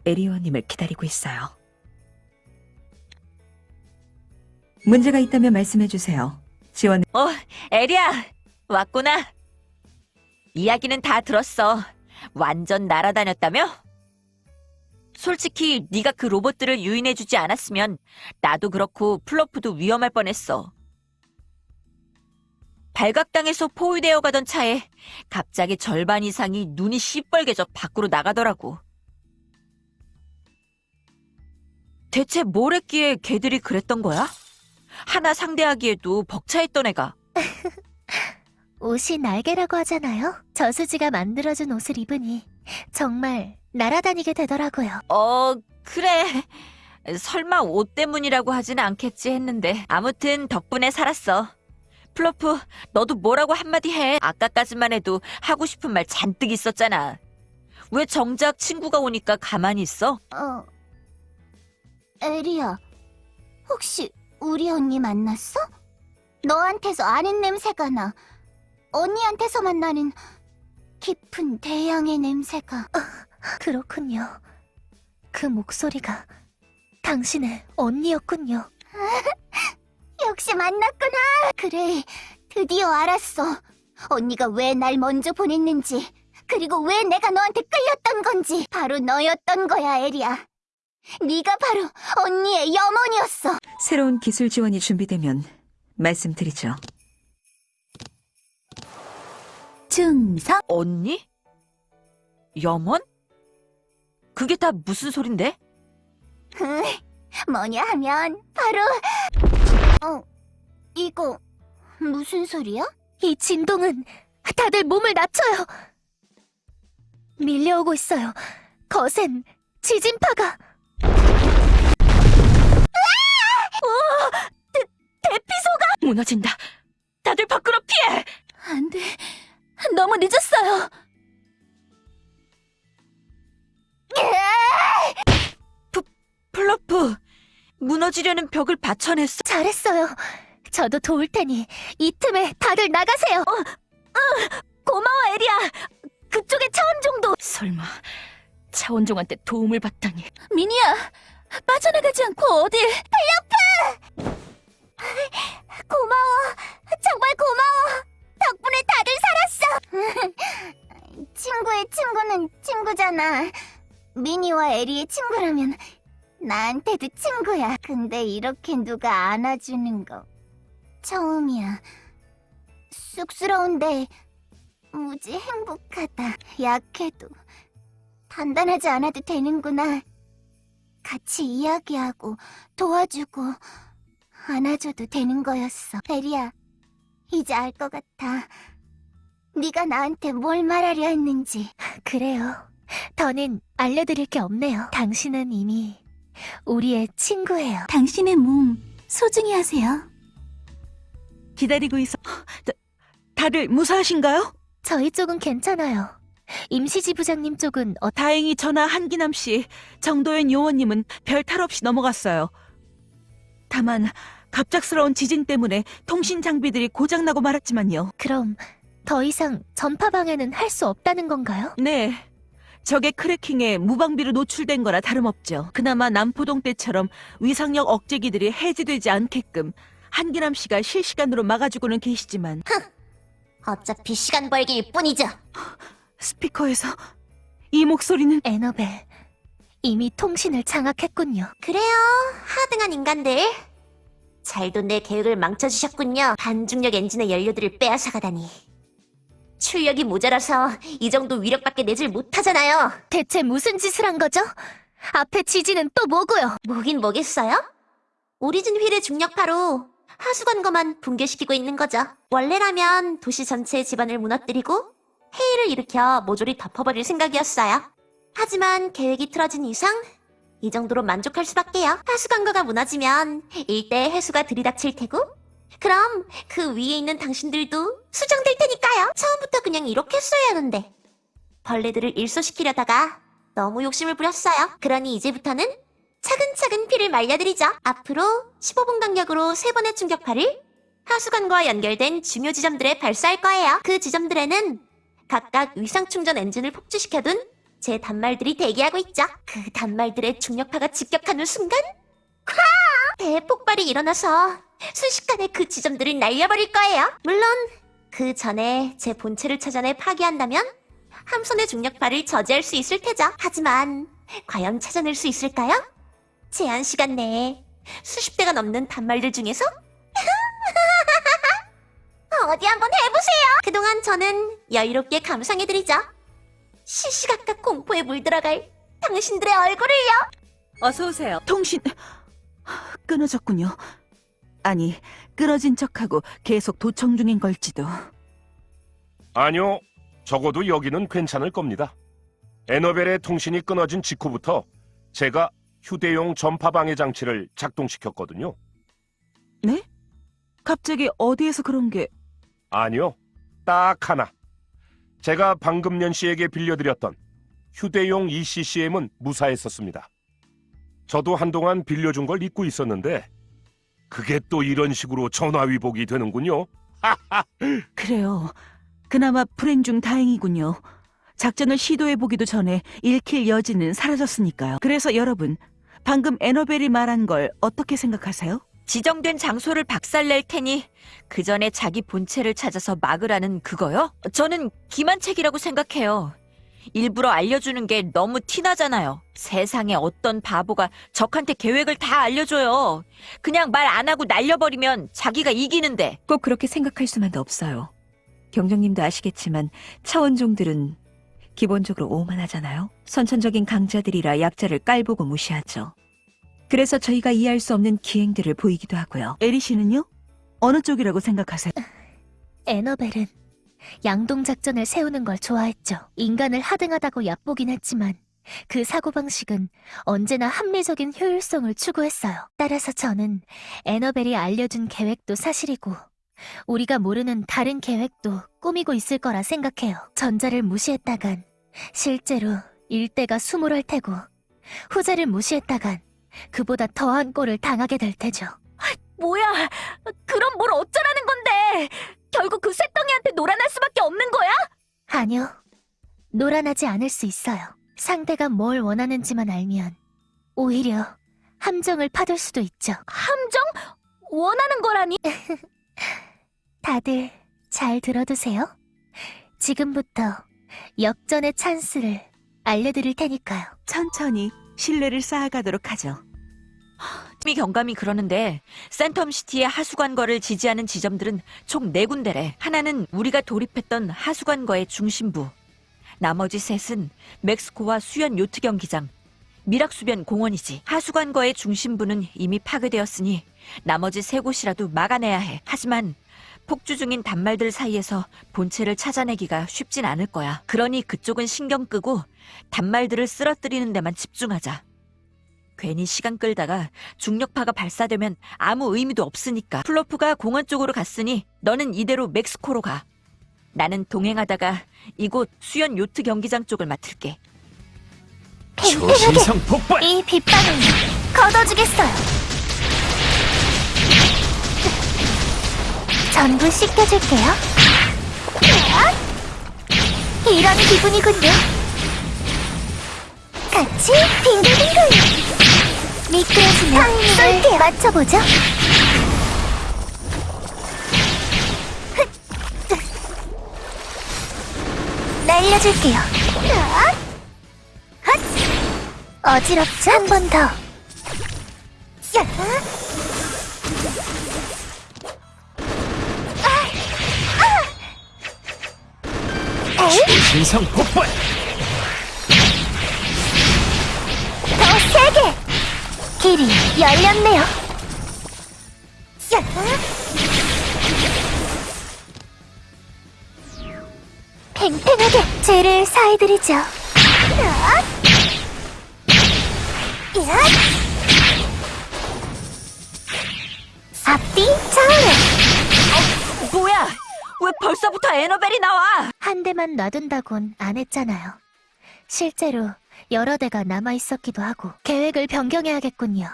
에리원님을 기다리고 있어요. 문제가 있다면 말씀해 주세요. 지원. 어, 에리야! 왔구나. 이야기는 다 들었어. 완전 날아다녔다며? 솔직히 네가 그 로봇들을 유인해주지 않았으면 나도 그렇고 플로프도 위험할 뻔했어. 발각당해서 포위되어 가던 차에 갑자기 절반 이상이 눈이 시뻘개져 밖으로 나가더라고. 대체 뭘 했기에 걔들이 그랬던 거야? 하나 상대하기에도 벅차했던 애가. 옷이 날개라고 하잖아요. 저수지가 만들어준 옷을 입으니 정말 날아다니게 되더라고요. 어, 그래. 설마 옷 때문이라고 하진 않겠지 했는데 아무튼 덕분에 살았어. 플로프, 너도 뭐라고 한마디 해. 아까까지만 해도 하고 싶은 말 잔뜩 있었잖아. 왜 정작 친구가 오니까 가만히 있어? 어, 에리야, 혹시 우리 언니 만났어? 너한테서 아는 냄새가 나. 언니한테서만 나는 깊은 대양의 냄새가. 그렇군요. 그 목소리가 당신의 언니였군요. 역시 만났구나. 그래, 드디어 알았어. 언니가 왜 날 먼저 보냈는지. 그리고 왜 내가 너한테 끌렸던 건지 바로 너였던 거야, 에리야. 네가 바로 언니의 염원이었어. 새로운 기술 지원이 준비되면 말씀드리죠. 충성. 언니? 염원? 그게 다 무슨 소린데? 뭐냐 하면 바로 어 이거 무슨 소리야? 이 진동은 다들 몸을 낮춰요. 밀려오고 있어요. 거센 지진파가. 무너진다. 다들 밖으로 피해! 안 돼. 너무 늦었어요. 플러프! 무너지려는 벽을 받쳐냈어. 잘했어요. 저도 도울 테니 이 틈에 다들 나가세요. 어, 고마워, 에리야. 그쪽에 차원종도. 설마 차원종한테 도움을 받다니. 미니야, 빠져나가지 않고 어딜. 고마워. 정말 고마워. 덕분에 다들 살았어. 친구의 친구는 친구잖아. 미니와 에리의 친구라면 나한테도 친구야. 근데 이렇게 누가 안아주는 거 처음이야. 쑥스러운데 무지 행복하다. 약해도 단단하지 않아도 되는구나 같이 이야기하고 도와주고 안아줘도 되는 거였어. 베리야, 이제 알 것 같아. 네가 나한테 뭘 말하려 했는지. 그래요. 더는 알려드릴 게 없네요. 당신은 이미 우리의 친구예요. 당신의 몸 소중히 하세요. 기다리고 있어. 다, 다들 무사하신가요? 저희 쪽은 괜찮아요. 임시지 부장님 쪽은 어, 다행히 저나 한기남 씨, 정도현 요원님은 별 탈 없이 넘어갔어요. 다만 갑작스러운 지진 때문에 통신 장비들이 고장나고 말았지만요. 그럼 더 이상 전파 방해는 할 수 없다는 건가요? 네. 적의 크래킹에 무방비로 노출된 거라 다름없죠. 그나마 남포동 때처럼 위상력 억제기들이 해제되지 않게끔 한기남 씨가 실시간으로 막아주고는 계시지만 어차피 시간 벌기일 뿐이죠. 스피커에서 이 목소리는 에너벨 이미 통신을 장악했군요. 그래요, 하등한 인간들. 잘도 내 계획을 망쳐주셨군요. 반중력 엔진의 연료들을 빼앗아가다니. 출력이 모자라서 이 정도 위력밖에 내질 못하잖아요. 대체 무슨 짓을 한 거죠? 앞에 지진은 또 뭐고요? 뭐긴 뭐겠어요? 오리진 휠의 중력파로 하수관거만 붕괴시키고 있는 거죠. 원래라면 도시 전체의 집안을 무너뜨리고 해일을 일으켜 모조리 덮어버릴 생각이었어요. 하지만 계획이 틀어진 이상 이 정도로 만족할 수밖에요. 하수관거가 무너지면 일대 해수가 들이닥칠 테고 그럼 그 위에 있는 당신들도 수정될 테니까요. 처음부터 그냥 이렇게 했어야 하는데 벌레들을 일소시키려다가 너무 욕심을 부렸어요. 그러니 이제부터는 차근차근 피를 말려드리죠. 앞으로 15분 간격으로 3번의 충격파를 하수관과 연결된 중요 지점들에 발사할 거예요. 그 지점들에는 각각 위상 충전 엔진을 폭주시켜둔 제 단말들이 대기하고 있죠. 그 단말들의 중력파가 직격하는 순간 쾅! 대폭발이 일어나서 순식간에 그 지점들을 날려버릴 거예요. 물론 그 전에 제 본체를 찾아내 파괴한다면 함선의 중력파를 저지할 수 있을 테죠. 하지만 과연 찾아낼 수 있을까요? 제한 시간 내에 수십 대가 넘는 단말들 중에서 어디 한번 해보세요. 그동안 저는 여유롭게 감상해드리죠. 시시각각 공포에 물들어갈 당신들의 얼굴을요. 어서 오세요. 통신 끊어졌군요. 아니, 끊어진 척하고 계속 도청 중인 걸지도. 아니요. 적어도 여기는 괜찮을 겁니다. 에너벨의 통신이 끊어진 직후부터 제가 휴대용 전파 방해 장치를 작동시켰거든요. 네? 갑자기 어디에서 그런 게 아니요. 딱 하나. 제가 방금 년 씨에게 빌려드렸던 휴대용 ECCM은 무사했었습니다. 저도 한동안 빌려준 걸 잊고 있었는데 그게 또 이런 식으로 전화위복이 되는군요. 그래요. 그나마 불행 중 다행이군요. 작전을 시도해보기도 전에 읽힐 여지는 사라졌으니까요. 그래서 여러분, 방금 에너벨이 말한 걸 어떻게 생각하세요? 지정된 장소를 박살낼 테니 그 전에 자기 본체를 찾아서 막으라는 그거요? 저는 기만책이라고 생각해요. 일부러 알려주는 게 너무 티나잖아요. 세상에 어떤 바보가 적한테 계획을 다 알려줘요. 그냥 말 안 하고 날려버리면 자기가 이기는데. 꼭 그렇게 생각할 수만도 없어요. 경정님도 아시겠지만 차원종들은 기본적으로 오만하잖아요. 선천적인 강자들이라 약자를 깔보고 무시하죠. 그래서 저희가 이해할 수 없는 기행들을 보이기도 하고요. 에리 씨는요? 어느 쪽이라고 생각하세요? 에너벨은 양동작전을 세우는 걸 좋아했죠. 인간을 하등하다고 얕보긴 했지만 그 사고방식은 언제나 합리적인 효율성을 추구했어요. 따라서 저는 에너벨이 알려준 계획도 사실이고 우리가 모르는 다른 계획도 꾸미고 있을 거라 생각해요. 전자를 무시했다간 실제로 일대가 수몰할 테고 후자를 무시했다간 그보다 더한 꼴을 당하게 될 테죠. 뭐야? 그럼 뭘 어쩌라는 건데? 결국 그 쇳덩이한테 놀아날 수밖에 없는 거야? 아니요. 노란하지 않을 수 있어요. 상대가 뭘 원하는지만 알면 오히려 함정을 파둘 수도 있죠. 함정? 원하는 거라니? 다들 잘 들어두세요. 지금부터 역전의 찬스를 알려드릴 테니까요. 천천히 신뢰를 쌓아가도록 하죠. 미 경감이 그러는데 센텀시티의 하수관거를 지지하는 지점들은 총 네 군데래. 하나는 우리가 돌입했던 하수관거의 중심부. 나머지 셋은 멕스코와 수연 요트 경기장, 미락수변 공원이지. 하수관거의 중심부는 이미 파괴되었으니 나머지 세 곳이라도 막아내야 해. 하지만 폭주 중인 단말들 사이에서 본체를 찾아내기가 쉽진 않을 거야. 그러니 그쪽은 신경 끄고 단말들을 쓰러뜨리는 데만 집중하자. 괜히 시간 끌다가 중력파가 발사되면 아무 의미도 없으니까. 플로프가 공원 쪽으로 갔으니 너는 이대로 멕스코로 가. 나는 동행하다가 이곳 수연 요트 경기장 쪽을 맡을게. 초신성 폭발 이 빗방울 걷어주겠어요. 전부 씻겨줄게요. 이런 기분이군요. 같이 빙글빙글. 미끄러지면 쏠게요. 맞춰보죠. 날려줄게요. 헛! 어지럽죠? 한 번 더. 신성 폭발 더 세게! 길이 열렸네요. 야! 팽팽하게 죄를 사해드리죠. 야! 야! 앞뒤 차오르! 뭐야? 왜 벌써부터 에너벨이 나와? 한 대만 놔둔다곤 안 했잖아요. 실제로 여러 대가 남아 있었기도 하고 계획을 변경해야겠군요.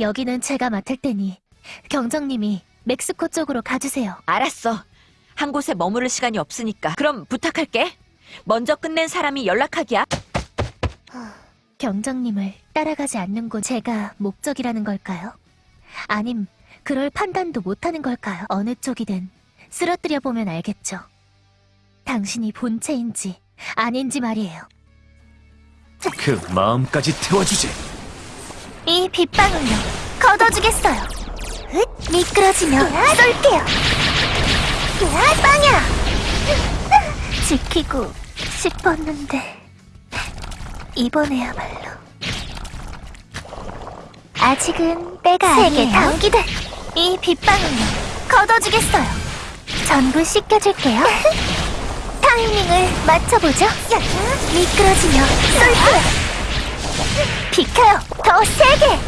여기는 제가 맡을 테니 경정님이 멕시코 쪽으로 가주세요. 알았어. 한 곳에 머무를 시간이 없으니까. 그럼 부탁할게. 먼저 끝낸 사람이 연락하기야. 경정님을 따라가지 않는 곳 제가 목적이라는 걸까요? 아님 그럴 판단도 못하는 걸까요? 어느 쪽이든 쓰러뜨려 보면 알겠죠. 당신이 본체인지 아닌지 말이에요. 그 마음까지 태워주지 이 빗방울로 걷어주겠어요. 흑, 미끄러지면 쏠게요. 으아, 빵야! 지키고 싶었는데 이번에야말로 아직은 때가 세계 당기들 이 빗방울로 걷어주겠어요. 전부 씻겨줄게요. 타이밍을 맞춰보죠. 미끄러지며 쏠게요. 비켜요! 더 세게!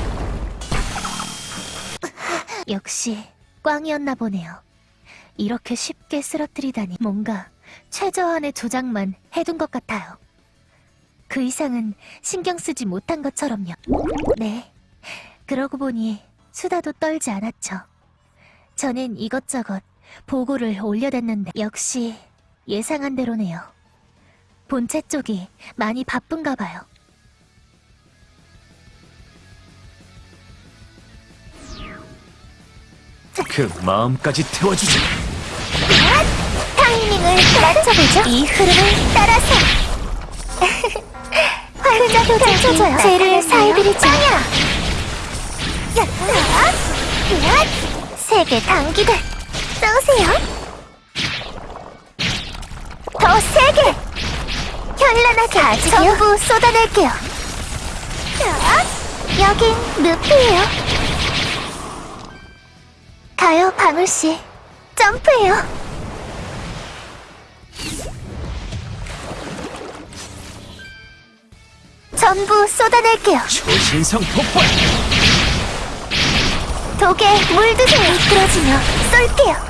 역시 꽝이었나 보네요. 이렇게 쉽게 쓰러뜨리다니 뭔가 최저한의 조작만 해둔 것 같아요. 그 이상은 신경 쓰지 못한 것처럼요. 네. 그러고 보니 수다도 떨지 않았죠. 저는 이것저것 보고를 올려댔는데 역시 예상한 대로네요. 본체 쪽이 많이 바쁜가 봐요. 그 마음까지 태워주지. 타이밍을 맞춰보죠. 이 흐름을 따라서 활자적인 죄를 사해드리죠. 세게 당기 듯 쏘세요. 더 세게 현란하게 전부 쏟아낼게요. 자, 여긴 늪이에요. 가요 방울씨 점프해요. 전부 쏟아낼게요. 초신성 폭발. 독에 물드세요. 미끄러지며 쏠게요.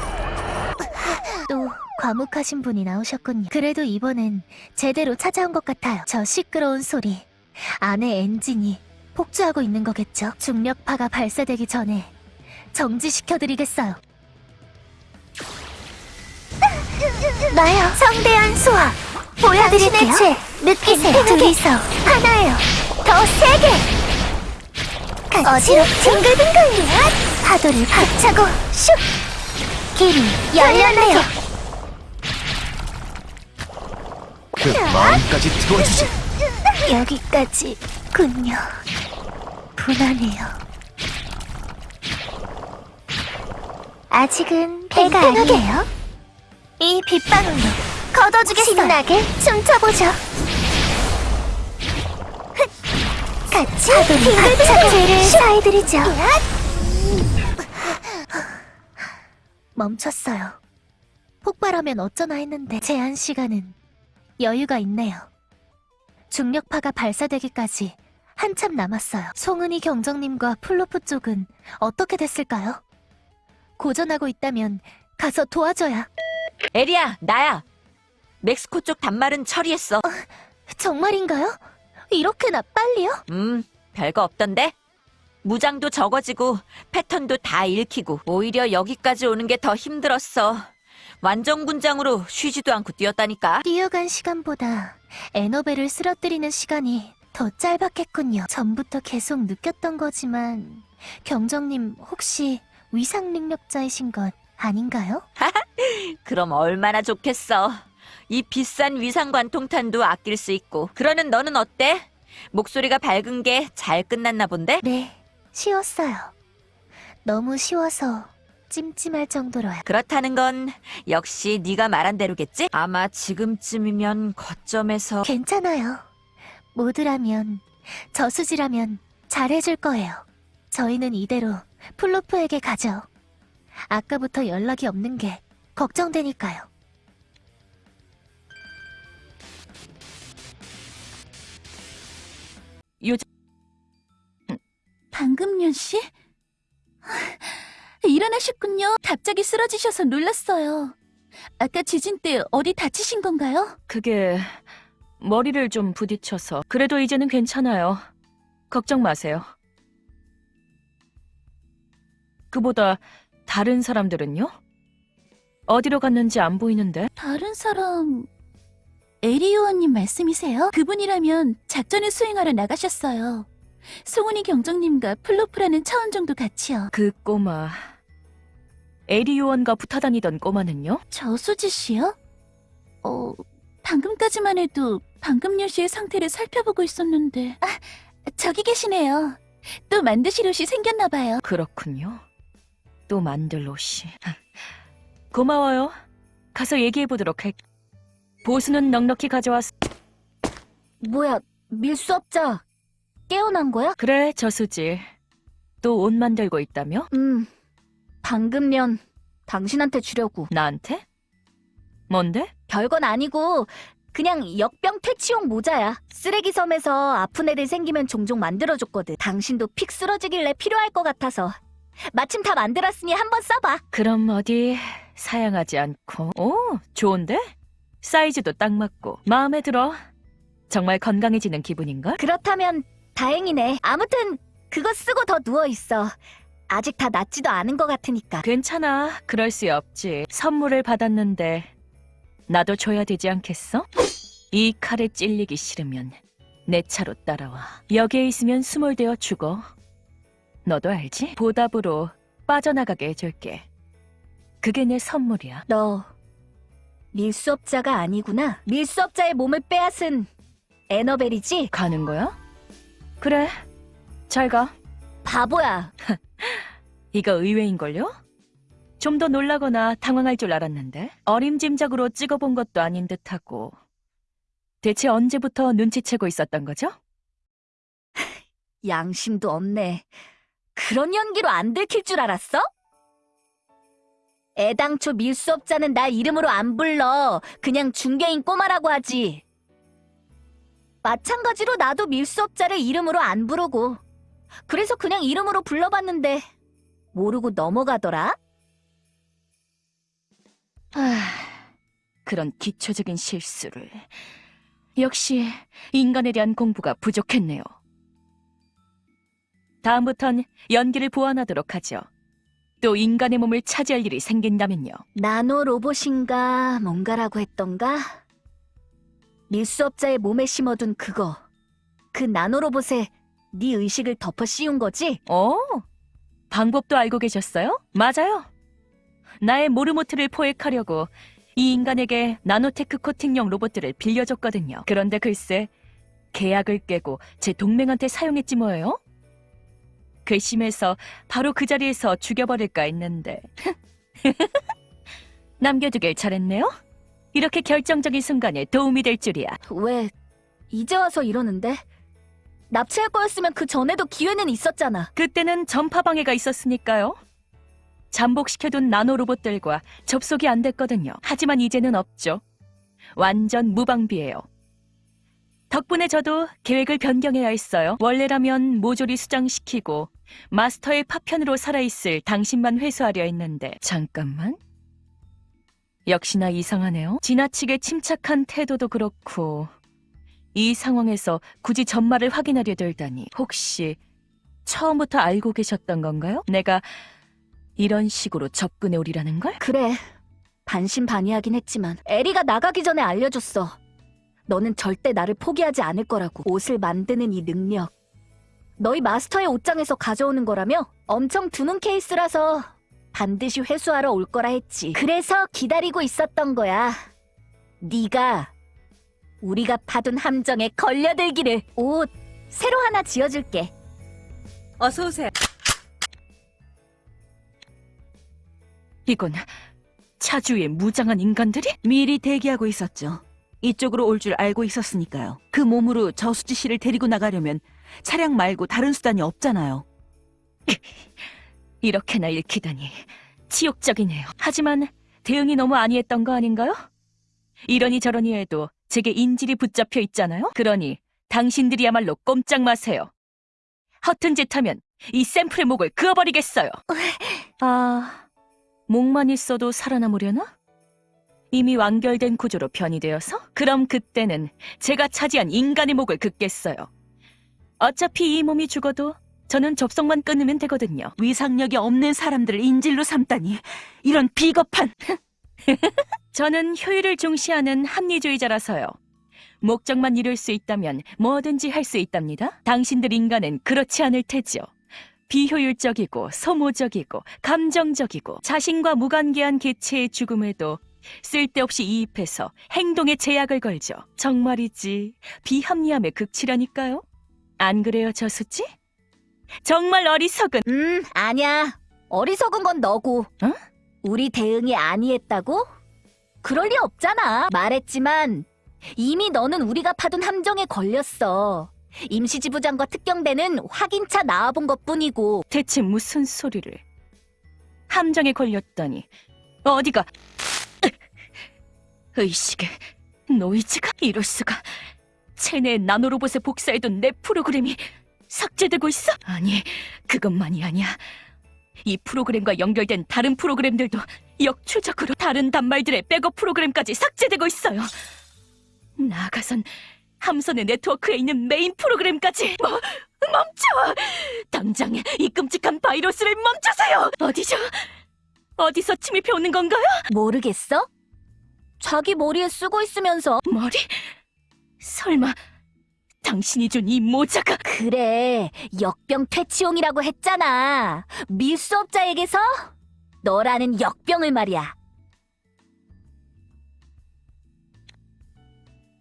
또 과묵하신 분이 나오셨군요. 그래도 이번엔 제대로 찾아온 것 같아요. 저 시끄러운 소리. 안에 엔진이 폭주하고 있는 거겠죠? 중력파가 발사되기 전에 정지시켜드리겠어요. 나요. 성대한 소화 보여드릴게요. 죄 느끼세요. 둘이서 하나예요. 더 세게. 어지럽 빙글빙글. 파도를 박차고 슉. 길이 열렸네요. 그 마음까지 태워주지. 여기까지군요. 분하네요. 아직은 배가 아니에요. 이 빗방울로 걷어주겠어요. 신나게 춤춰보죠. 흑. 같이 죄를 사해드리죠. 멈췄어요. 폭발하면 어쩌나 했는데 제한 시간은 여유가 있네요. 중력파가 발사되기까지 한참 남았어요. 송은이 경정님과 플로프 쪽은 어떻게 됐을까요? 고전하고 있다면 가서 도와줘야. 에리야, 나야. 멕시코 쪽 단말은 처리했어. 정말인가요? 이렇게나 빨리요? 음, 별거 없던데? 무장도 적어지고 패턴도 다 읽히고 오히려 여기까지 오는 게 더 힘들었어. 완전 군장으로 쉬지도 않고 뛰었다니까. 뛰어간 시간보다 에너벨을 쓰러뜨리는 시간이 더 짧았겠군요. 전부터 계속 느꼈던 거지만 경정님 혹시 위상 능력자이신 것 아닌가요? 그럼 얼마나 좋겠어. 이 비싼 위상 관통탄도 아낄 수 있고. 그러는 너는 어때? 목소리가 밝은 게 잘 끝났나 본데? 네, 쉬웠어요. 너무 쉬워서 찜찜할 정도로요. 그렇다는 건 역시 네가 말한 대로겠지? 아마 지금쯤이면 거점에서 괜찮아요. 모두라면, 저수지라면 잘해줄 거예요. 저희는 이대로 플로프에게 가죠. 아까부터 연락이 없는 게 걱정되니까요. 요즘 방금년 씨? 일어나셨군요. 갑자기 쓰러지셔서 놀랐어요. 아까 지진 때 어디 다치신 건가요? 그게 머리를 좀 부딪혀서 그래도 이제는 괜찮아요. 걱정 마세요. 그보다 다른 사람들은요? 어디로 갔는지 안 보이는데? 다른 사람... 에리 요원님 말씀이세요? 그분이라면 작전을 수행하러 나가셨어요. 송은이 경정님과 플로프라는 차원종도 같이요. 그 꼬마 에리 요원과 붙어 다니던 꼬마는요? 저수지 씨요? 어, 방금까지만 해도 방금년 씨의 상태를 살펴보고 있었는데. 아, 저기 계시네요. 또 만드실 옷이 생겼나봐요. 그렇군요. 또 만들 옷이. 고마워요. 가서 얘기해 보도록 할. 보수는 넉넉히 가져왔어. 뭐야, 밀수업자. 깨어난 거야? 그래, 저수지. 또 옷 만들고 있다며? 음, 방금 년 당신한테 주려고. 나한테? 뭔데? 별건 아니고 그냥 역병 퇴치용 모자야. 쓰레기 섬에서 아픈 애들 생기면 종종 만들어줬거든. 당신도 픽 쓰러지길래 필요할 것 같아서. 마침 다 만들었으니 한번 써봐. 그럼 어디 사양하지 않고. 오, 좋은데? 사이즈도 딱 맞고. 마음에 들어. 정말 건강해지는 기분인걸? 그렇다면 다행이네. 아무튼 그거 쓰고 더 누워 있어. 아직 다 낫지도 않은 것 같으니까. 괜찮아. 그럴 수 없지. 선물을 받았는데 나도 줘야 되지 않겠어? 이 칼에 찔리기 싫으면 내 차로 따라와. 여기에 있으면 수몰되어 죽어. 너도 알지? 보답으로 빠져나가게 해줄게. 그게 내 선물이야. 너 밀수업자가 아니구나. 밀수업자의 몸을 빼앗은 에너벨이지? 가는 거야? 그래. 잘 가. 바보야. 이거 의외인걸요? 좀 더 놀라거나 당황할 줄 알았는데 어림짐작으로 찍어본 것도 아닌 듯하고 대체 언제부터 눈치채고 있었던 거죠? 양심도 없네. 그런 연기로 안 들킬 줄 알았어? 애당초 밀수업자는 나 이름으로 안 불러. 그냥 중개인 꼬마라고 하지. 마찬가지로 나도 밀수업자를 이름으로 안 부르고. 그래서 그냥 이름으로 불러봤는데 모르고 넘어가더라? 아, 그런 기초적인 실수를. 역시 인간에 대한 공부가 부족했네요. 다음부턴 연기를 보완하도록 하죠. 또 인간의 몸을 차지할 일이 생긴다면요. 나노 로봇인가 뭔가라고 했던가? 밀수업자의 몸에 심어둔 그거. 그 나노 로봇에 네 의식을 덮어 씌운 거지? 어, 방법도 알고 계셨어요? 맞아요. 나의 모르모트를 포획하려고 이 인간에게 나노테크 코팅용 로봇들을 빌려줬거든요. 그런데 글쎄, 계약을 깨고 제 동맹한테 사용했지 뭐예요? 괘씸해서 바로 그 자리에서 죽여버릴까 했는데. 남겨두길 잘했네요? 이렇게 결정적인 순간에 도움이 될 줄이야. 왜 이제 와서 이러는데? 납치할 거였으면 그 전에도 기회는 있었잖아. 그때는 전파 방해가 있었으니까요. 잠복시켜둔 나노 로봇들과 접속이 안 됐거든요. 하지만 이제는 없죠. 완전 무방비예요. 덕분에 저도 계획을 변경해야 했어요. 원래라면 모조리 수장시키고 마스터의 파편으로 살아있을 당신만 회수하려 했는데 잠깐만. 역시나 이상하네요. 지나치게 침착한 태도도 그렇고 이 상황에서 굳이 전말을 확인하려 들다니 혹시 처음부터 알고 계셨던 건가요? 내가 이런 식으로 접근해 오리라는 걸? 그래. 반신반의하긴 했지만 에리가 나가기 전에 알려줬어. 너는 절대 나를 포기하지 않을 거라고. 옷을 만드는 이 능력. 너희 마스터의 옷장에서 가져오는 거라며? 엄청 드문 케이스라서 반드시 회수하러 올 거라 했지. 그래서 기다리고 있었던 거야. 네가 우리가 파둔 함정에 걸려들기를. 옷 새로 하나 지어줄게. 어서 오세요. 이건 차주의 무장한 인간들이? 미리 대기하고 있었죠. 이쪽으로 올 줄 알고 있었으니까요. 그 몸으로 저수지 씨를 데리고 나가려면 차량 말고 다른 수단이 없잖아요. 이렇게나 읽히다니 치욕적이네요. 하지만 대응이 너무 안이했던 거 아닌가요? 이러니 저러니 해도 제게 인질이 붙잡혀 있잖아요. 그러니 당신들이야말로 꼼짝 마세요. 허튼 짓 하면 이 샘플의 목을 그어버리겠어요. 아, 목만 있어도 살아남으려나? 이미 완결된 구조로 변이되어서? 그럼 그때는 제가 차지한 인간의 목을 긋겠어요. 어차피 이 몸이 죽어도 저는 접속만 끊으면 되거든요. 위상력이 없는 사람들을 인질로 삼다니 이런 비겁한 저는 효율을 중시하는 합리주의자라서요. 목적만 이룰 수 있다면 뭐든지 할 수 있답니다. 당신들 인간은 그렇지 않을 테죠. 비효율적이고 소모적이고 감정적이고 자신과 무관계한 개체의 죽음에도 쓸데없이 이입해서 행동에 제약을 걸죠. 정말이지 비합리함의 극치라니까요. 안 그래요, 저수지? 정말 어리석은 음, 아니야. 어리석은 건 너고. 어? 우리 대응이 아니했다고? 그럴 리 없잖아. 말했지만 이미 너는 우리가 파둔 함정에 걸렸어. 임시지부장과 특경대는 확인차 나와본 것뿐이고 대체 무슨 소리를? 함정에 걸렸더니 어디가 의식의 노이즈가 이럴 수가 체내 나노로봇에 복사해둔 내 프로그램이 삭제되고 있어? 아니 그것만이 아니야 이 프로그램과 연결된 다른 프로그램들도 역추적으로 다른 단말들의 백업 프로그램까지 삭제되고 있어요 나아가선 함선의 네트워크에 있는 메인 프로그램까지 뭐, 멈춰! 당장 이 끔찍한 바이러스를 멈추세요! 어디죠? 어디서 침입해 오는 건가요? 모르겠어? 자기 머리에 쓰고 있으면서 머리? 설마 당신이 준 이 모자가 그래 역병 퇴치용이라고 했잖아 밀수업자에게서 너라는 역병을 말이야.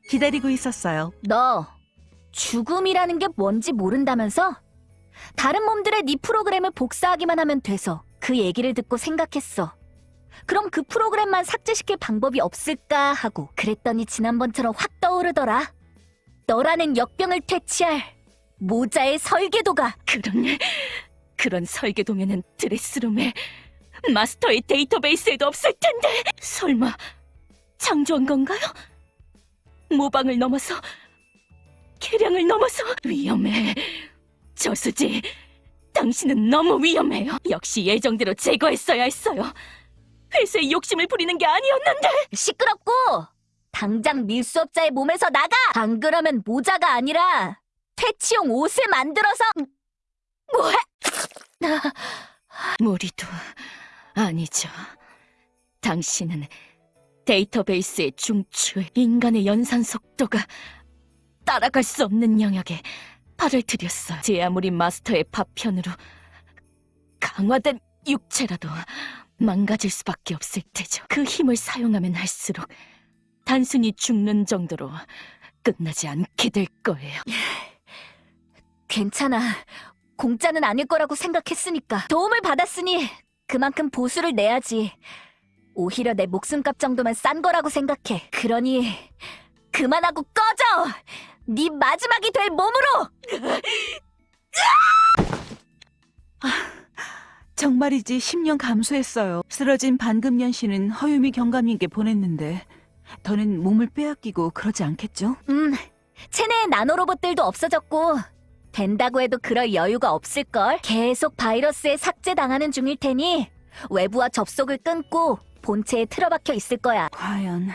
기다리고 있었어요. 너 죽음이라는 게 뭔지 모른다면서? 다른 몸들의 네 프로그램을 복사하기만 하면 돼서 그 얘기를 듣고 생각했어. 그럼 그 프로그램만 삭제시킬 방법이 없을까 하고 그랬더니 지난번처럼 확 떠오르더라. 너라는 역병을 퇴치할 모자의 설계도가. 그런 그런 설계도면은 드레스룸에 마스터의 데이터베이스에도 없을 텐데. 설마 창조한 건가요? 모방을 넘어서 계량을 넘어서. 위험해. 저수지 당신은 너무 위험해요. 역시 예정대로 제거했어야 했어요. 회사에 욕심을 부리는 게 아니었는데. 시끄럽고 당장 밀수업자의 몸에서 나가! 안 그러면 모자가 아니라 퇴치용 옷을 만들어서 뭐해? 무리도 아니죠. 당신은 데이터베이스의 중추, 인간의 연산 속도가 따라갈 수 없는 영역에 발을 들였어요. 제 아무리 마스터의 파편으로 강화된 육체라도 망가질 수밖에 없을 테죠. 그 힘을 사용하면 할수록 단순히 죽는 정도로 끝나지 않게 될 거예요. 괜찮아. 공짜는 아닐 거라고 생각했으니까. 도움을 받았으니 그만큼 보수를 내야지. 오히려 내 목숨값 정도면 싼 거라고 생각해. 그러니 그만하고 꺼져! 네 마지막이 될 몸으로! 정말이지 10년 감수했어요. 쓰러진 반금년 씨는 허유미 경감님께 보냈는데 더는 몸을 빼앗기고 그러지 않겠죠? 음, 체내의 나노로봇들도 없어졌고 된다고 해도 그럴 여유가 없을걸. 계속 바이러스에 삭제당하는 중일 테니 외부와 접속을 끊고 본체에 틀어박혀 있을 거야. 과연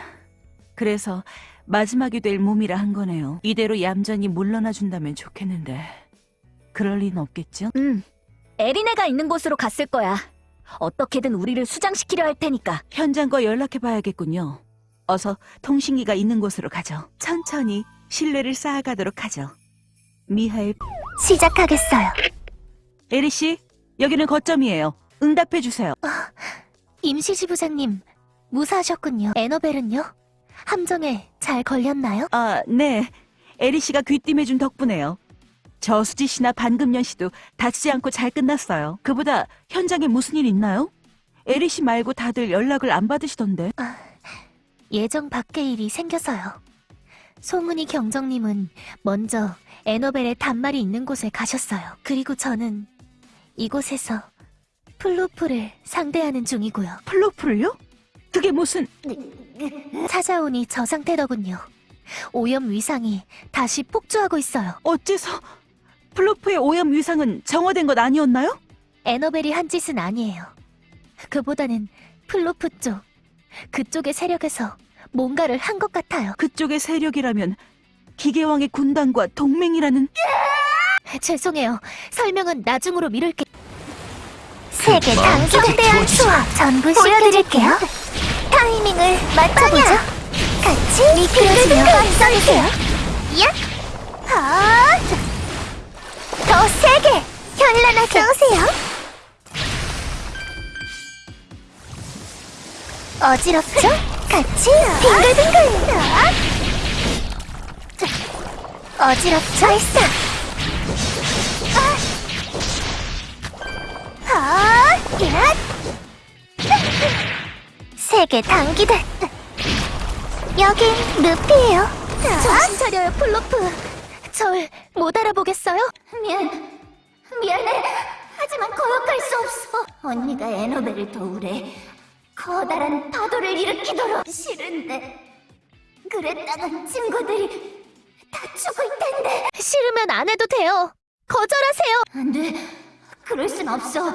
그래서 마지막이 될 몸이라 한 거네요. 이대로 얌전히 물러나 준다면 좋겠는데 그럴 리는 없겠죠? 음, 에리네가 있는 곳으로 갔을 거야. 어떻게든 우리를 수장시키려 할 테니까. 현장과 연락해 봐야겠군요. 어서 통신기가 있는 곳으로 가죠. 천천히 신뢰를 쌓아가도록 하죠. 미하엘, 시작하겠어요. 에리 씨, 여기는 거점이에요. 응답해 주세요. 임시지부장님, 무사하셨군요. 에너벨은요? 함정에 잘 걸렸나요? 아, 네. 에리 씨가 귀띔해준 덕분에요. 저수지 씨나 반금련 씨도 다치지 않고 잘 끝났어요. 그보다 현장에 무슨 일 있나요? 에리 씨 말고 다들 연락을 안 받으시던데. 예정 밖의 일이 생겨서요. 송은이 경정님은 먼저 에너벨의 단말이 있는 곳에 가셨어요. 그리고 저는 이곳에서 플로프를 상대하는 중이고요. 플로프를요? 그게 무슨... 찾아오니 저 상태더군요. 오염 위상이 다시 폭주하고 있어요. 어째서... 플로프의 오염 위상은 정화된 것 아니었나요? 에너벨이 한 짓은 아니에요. 그보다는 플로프 쪽, 그쪽의 세력에서 뭔가를 한 것 같아요. 그쪽의 세력이라면 기계왕의 군단과 동맹이라는... 죄송해요. 설명은 나중으로 미룰게. 세계 마음까지 단성대한 태워주지. 수업 전부 보여드릴게요. 타이밍을 맞춰보죠. 같이 빙글빙글 앞서주세요. 야! 하! 더 세게! 현란하게 오세요. 어지럽죠? 같이 빙글빙글! 어지럽죠? 발사! 아, 야! 세계 단기다. 여긴 루피예요. 정신 차려요, 플로프. 절 못 알아보겠어요? 미안, 미안해. 하지만 거역할 수 없어. 언니가 에너벨을 도우래. 커다란 파도를 일으키도록 싫은데. 그랬다간 친구들이 다 죽을 텐데. 싫으면 안 해도 돼요. 거절하세요. 안 돼. 그럴 순 없어.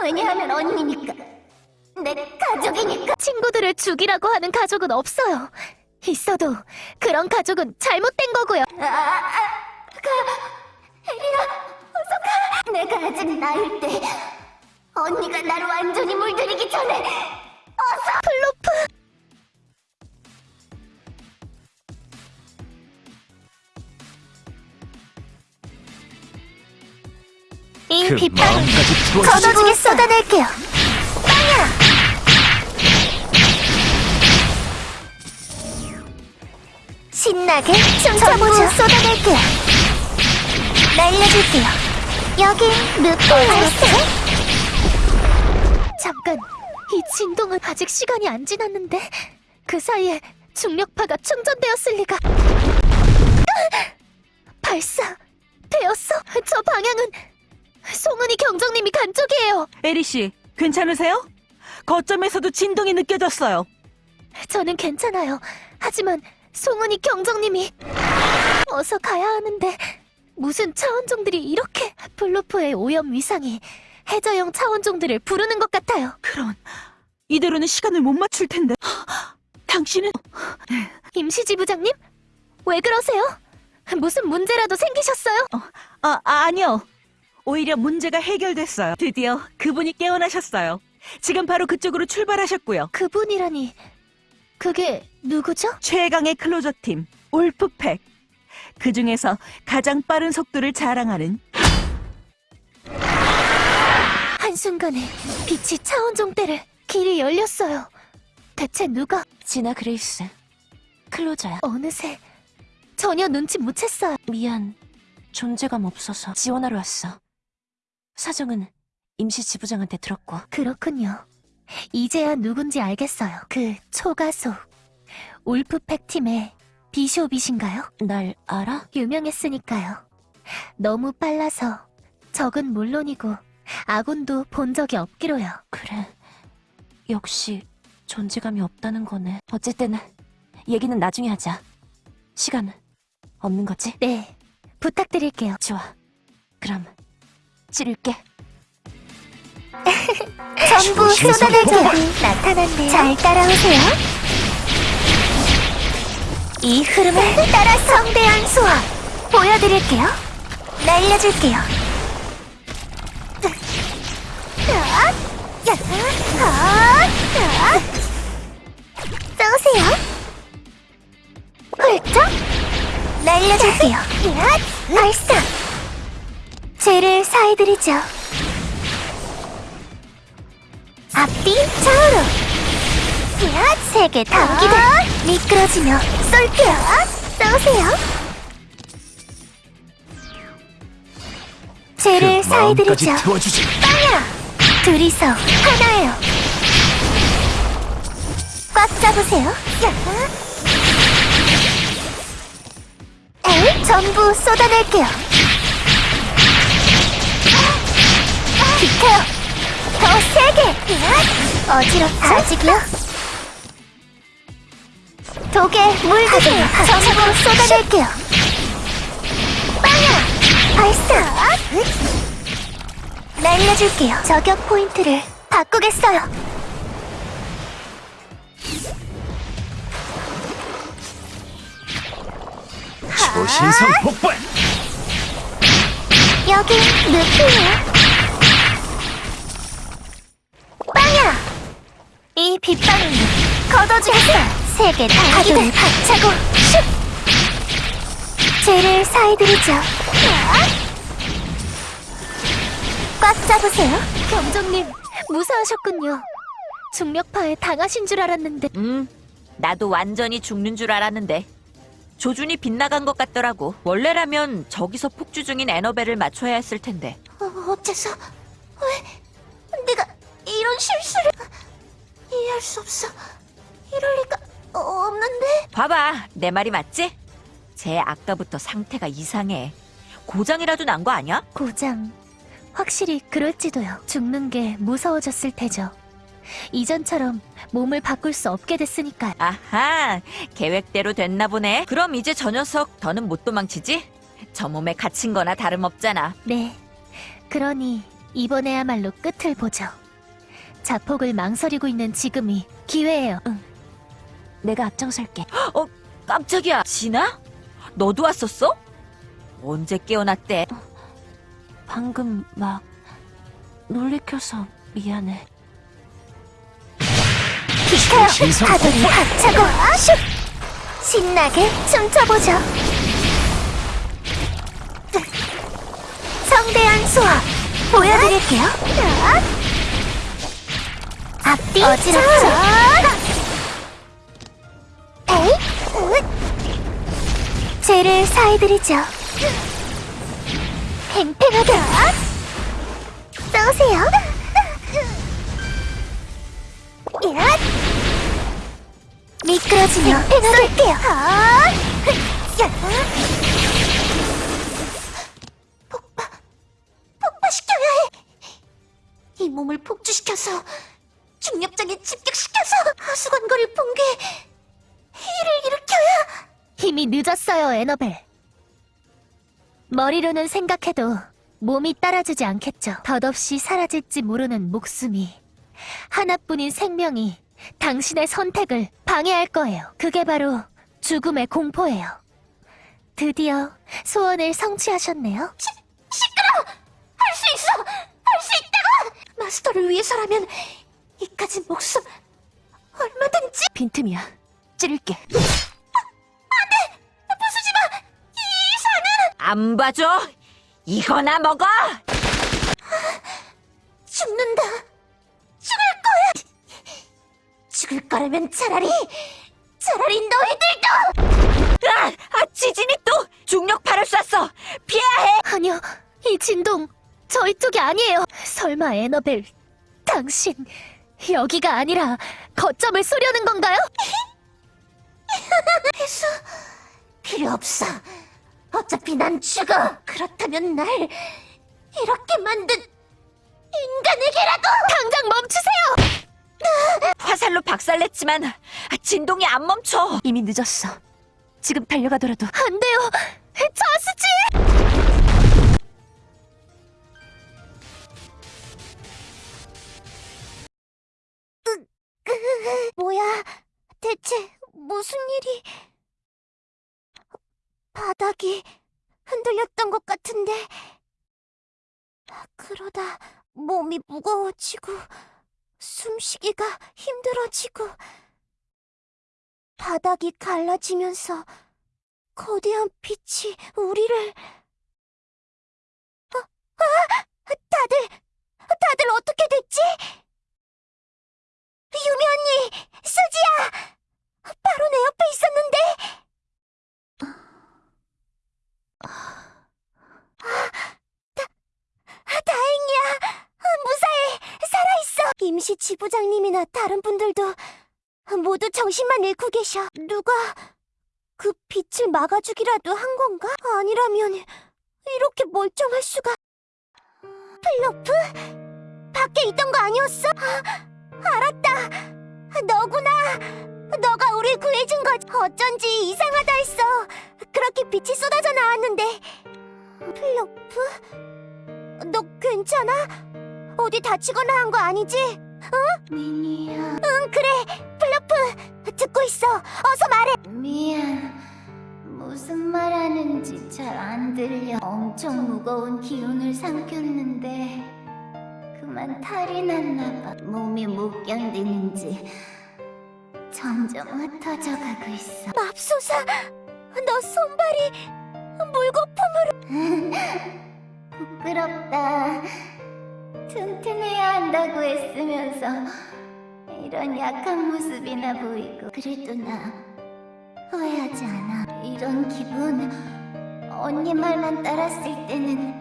왜냐하면 언니니까. 내 가족이니까. 친구들을 죽이라고 하는 가족은 없어요. 있어도 그런 가족은 잘못된 거고요. 아, 아, 가, 혜리야, 어서 가. 내가 아직 나일 때 언니가 나를 완전히 물들이기 전에 어서! 플로프. 잉피팡 그 저도 중에 쏟아낼게요. 빵야! 신나게 춤춰보죠 쏟아낼게요. 날려줄게요. 여긴 루프 어, 알스 잠깐, 이 진동은 아직 시간이 안 지났는데 그 사이에 중력파가 충전되었을 리가. 으악! 발사 되었어. 저 방향은 송은이 경정님이 간 쪽이에요. 에리 씨, 괜찮으세요? 거점에서도 진동이 느껴졌어요. 저는 괜찮아요. 하지만 송은이 경정님이 어서 가야 하는데 무슨 차원종들이 이렇게 플로프의 오염 위상이 해저형 차원종들을 부르는 것 같아요. 그럼 이대로는 시간을 못 맞출 텐데. 당신은 임시 지부장님? 왜 그러세요? 무슨 문제라도 생기셨어요? 아 아니요. 오히려 문제가 해결됐어요. 드디어 그분이 깨어나셨어요. 지금 바로 그쪽으로 출발하셨고요. 그분이라니 그게 누구죠? 최강의 클로저 팀 울프팩. 그 중에서 가장 빠른 속도를 자랑하는 한순간에 빛이 차원종 때를 길이 열렸어요. 대체 누가 진아 그레이스. 클로저야. 어느새 전혀 눈치 못 챘어요. 미안. 존재감 없어서 지원하러 왔어. 사정은 임시 지부장한테 들었고. 그렇군요. 이제야 누군지 알겠어요. 그 초가속 울프팩 팀의 비숍이신가요? 날 알아? 유명했으니까요. 너무 빨라서 적은 물론이고 아군도 본 적이 없기로요. 그래. 역시 존재감이 없다는 거네. 어쨌든 얘기는 나중에 하자. 시간 없는 거지? 네, 부탁드릴게요. 좋아. 그럼 찌를게. 전부 쏟아낼게요. 폭발! 나타났네요. 잘 따라오세요. 이 흐름을 따라 성대한 수화 보여드릴게요. 날려줄게요. 쏘세요. 훌쩍 날려줄게요. 야, 발사. 죄를 사해드리죠. 앞뒤 좌우로 야, 세계 당기들 미끄러지며 쏠게요 그 죄를 마음까지 사해드리죠. 빵야 둘이서 하나예요 꽉 잡으세요 야. 에이, 전부 쏟아낼게요 비켜요 더 세게! 어지럽죠? 아직이요? 독에 물 드세요. 전부 쏟아낼게요. 빵야! 발사! 날려줄게요. 저격 포인트를 바꾸겠어요. 초신성 폭발! 여기 늪이에요. 빵야! 이 빗방울을 걷어주겠어요. 세계 다기들 박차고 슉! 죄를 사해드리죠. 꽉 잡으세요. 경정님, 무사하셨군요. 중력파에 당하신 줄 알았는데 음, 나도 완전히 죽는 줄 알았는데. 조준이 빗나간 것 같더라고. 원래라면 저기서 폭주 중인 에너벨을 맞춰야 했을 텐데. 어, 어째서 왜 내가 이런 실수를 이해할 수 없어. 이럴 리가 없는데. 봐봐, 내 말이 맞지? 쟤 아까부터 상태가 이상해. 고장이라도 난 거 아니야? 고장. 확실히 그럴지도요. 죽는 게 무서워졌을 테죠. 이전처럼 몸을 바꿀 수 없게 됐으니까요. 아하, 계획대로 됐나 보네. 그럼 이제 저 녀석 더는 못 도망치지? 저 몸에 갇힌 거나 다름없잖아. 네. 그러니 이번에야말로 끝을 보죠. 자폭을 망설이고 있는 지금이 기회예요. 내가 앞장설게. 어, 깜짝이야. 진아? 너도 왔었어? 언제 깨어났대? 방금 막 놀래켜서 미안해. 비켜요. 폭발! 박차고 슉! 신나게 춤춰보죠. 성대한 수화 보여드릴게요. 앞뒤 어지럽죠? 에이, 으, 죄를 사해드리죠. 팽팽하게 쏘세요. 야! 미끄러지며 쏠게요. 폭파시켜야 해. 이 몸을 폭주시켜서 중력장에 집격시켜서 하수관거를 붕괴 일을 일으켜야 힘이 늦었어요, 에너벨. 머리로는 생각해도 몸이 따라주지 않겠죠. 덧없이 사라질지 모르는 목숨이 하나뿐인 생명이 당신의 선택을 방해할 거예요. 그게 바로 죽음의 공포예요. 드디어 소원을 성취하셨네요. 할수 있어! 할 수 있다고! 마스터를 위해서라면 이까진 목숨 얼마든지 빈틈이야. 찌를게. 안 봐줘? 이거나 먹어! 죽는다. 죽을 거야. 죽을 거라면 차라리 차라리 너희들도 아, 아 지진이 또 중력파를 쐈어! 피해야 해! 아니요, 이 진동 저희 쪽이 아니에요. 설마 에너벨, 당신 여기가 아니라 거점을 쏘려는 건가요? 해수 필요 없어. 어차피 난 죽어. 그렇다면 날 이렇게 만든 인간에게라도 당장 멈추세요! 화살로 박살냈지만 아, 진동이 안 멈춰! 이미 늦었어. 지금 달려가더라도 안 돼요. 자스지! 뭐야? 대체 무슨 일이? 바닥이 흔들렸던 것 같은데. 그러다 몸이 무거워지고 숨쉬기가 힘들어지고 바닥이 갈라지면서 거대한 빛이 우리를 아, 아! 다들 다들 어떻게 됐지? 유미 언니, 수지야! 바로 내 옆에 있었는데! 다, 다행이야. 무사해. 살아있어. 임시 지부장님이나 다른 분들도 모두 정신만 잃고 계셔. 누가 그 빛을 막아주기라도 한 건가? 아니라면 이렇게 멀쩡할 수가. 플로프? 밖에 있던 거 아니었어? 알았다. 너구나. 너가 우릴 구해준 거 어쩐지 이상하다 했어. 빛이 쏟아져 나왔는데. 플로프? 너 괜찮아? 어디 다치거나 한 거 아니지? 응? 미니야, 응, 그래. 플로프, 듣고 있어. 어서 말해. 미안. 무슨 말 하는지 잘 안 들려. 엄청 무거운 기운을 삼켰는데 그만 탈이 났나 봐. 몸이 못 견디는지 점점 흩어져 가고 있어. 맙소사, 너 손발이 물거품으로. 부끄럽다. 튼튼해야 한다고 했으면서 이런 약한 모습이나 보이고 그래도 나 후회하지 않아. 이런 기분 언니 말만 따랐을 때는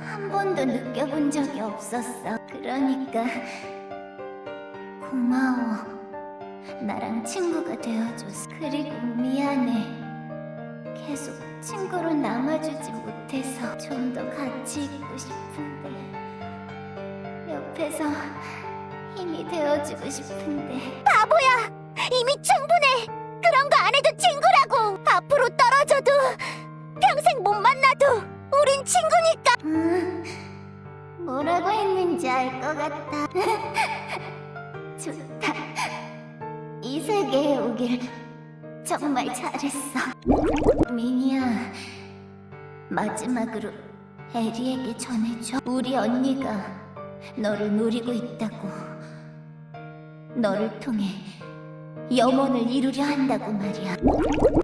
한 번도 느껴본 적이 없었어. 그러니까 고마워. 나랑 친구가 되어줘서. 그리고 미안해. 계속 친구로 남아주지 못해서 좀 더 같이 있고 싶은데 옆에서 힘이 되어주고 싶은데 바보야! 이미 충분해! 그런 거 안 해도 친구라고! 앞으로 떨어져도 평생 못 만나도 우린 친구니까! 음, 뭐라고 했는지 알 것 같아 좋다 이 세계에 오길 정말 잘했어. 미니야 마지막으로 에리에게 전해줘. 우리 언니가 너를 노리고 있다고. 너를 통해 영혼을 이루려 한다고 말이야.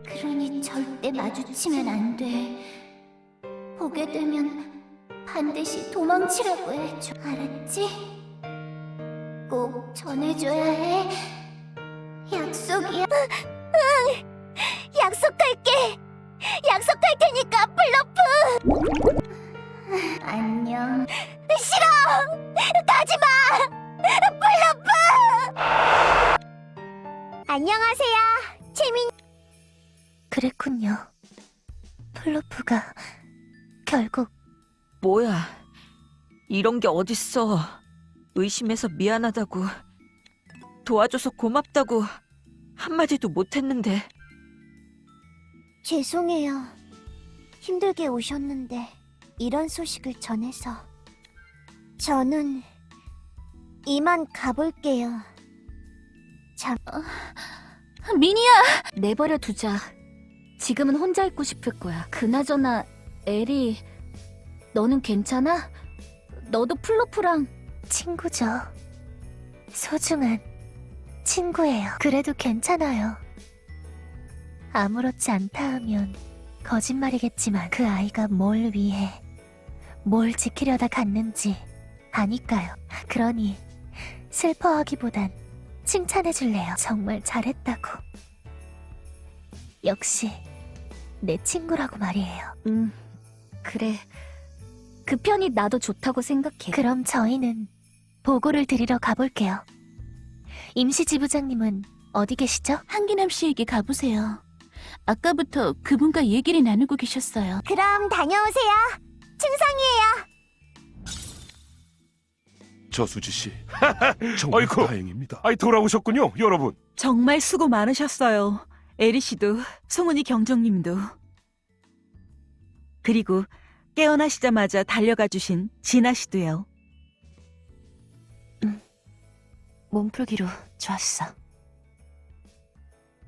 그러니 절대 마주치면 안돼. 보게 되면 반드시 도망치라고 해줘. 알았지? 꼭 전해줘야 해. 약속이야 약속할게! 약속할 테니까 플로프. 안녕. 싫어. 가지 마. 플로프. 안녕하세요. 재민. 그랬군요. 플로프가 결국 뭐야. 이런 게 어딨어. 의심해서 미안하다고. 도와줘서 고맙다고. 한마디도 못했는데. 죄송해요. 힘들게 오셨는데 이런 소식을 전해서 저는 이만 가볼게요. 잠 미니야! 내버려 두자. 지금은 혼자 있고 싶을 거야. 그나저나, 에리, 너는 괜찮아? 너도 플로프랑 친구죠. 소중한 친구예요. 그래도 괜찮아요. 아무렇지 않다 하면 거짓말이겠지만 그 아이가 뭘 위해 뭘 지키려다 갔는지 아니까요. 그러니 슬퍼하기보단 칭찬해줄래요. 정말 잘했다고. 역시 내 친구라고 말이에요. 음, 그래. 그 편이 나도 좋다고 생각해. 그럼 저희는 보고를 드리러 가볼게요. 임시지부장님은 어디 계시죠? 한기남 씨에게 가보세요. 아까부터 그분과 얘기를 나누고 계셨어요. 그럼 다녀오세요. 충성이에요. 저수지 씨. 정말 아이고. 다행입니다. 아이 돌아오셨군요, 여러분. 정말 수고 많으셨어요. 에리 씨도, 송은이 경정님도. 그리고 깨어나시자마자 달려가 주신 진아 씨도요. 몸풀기로 좋았어.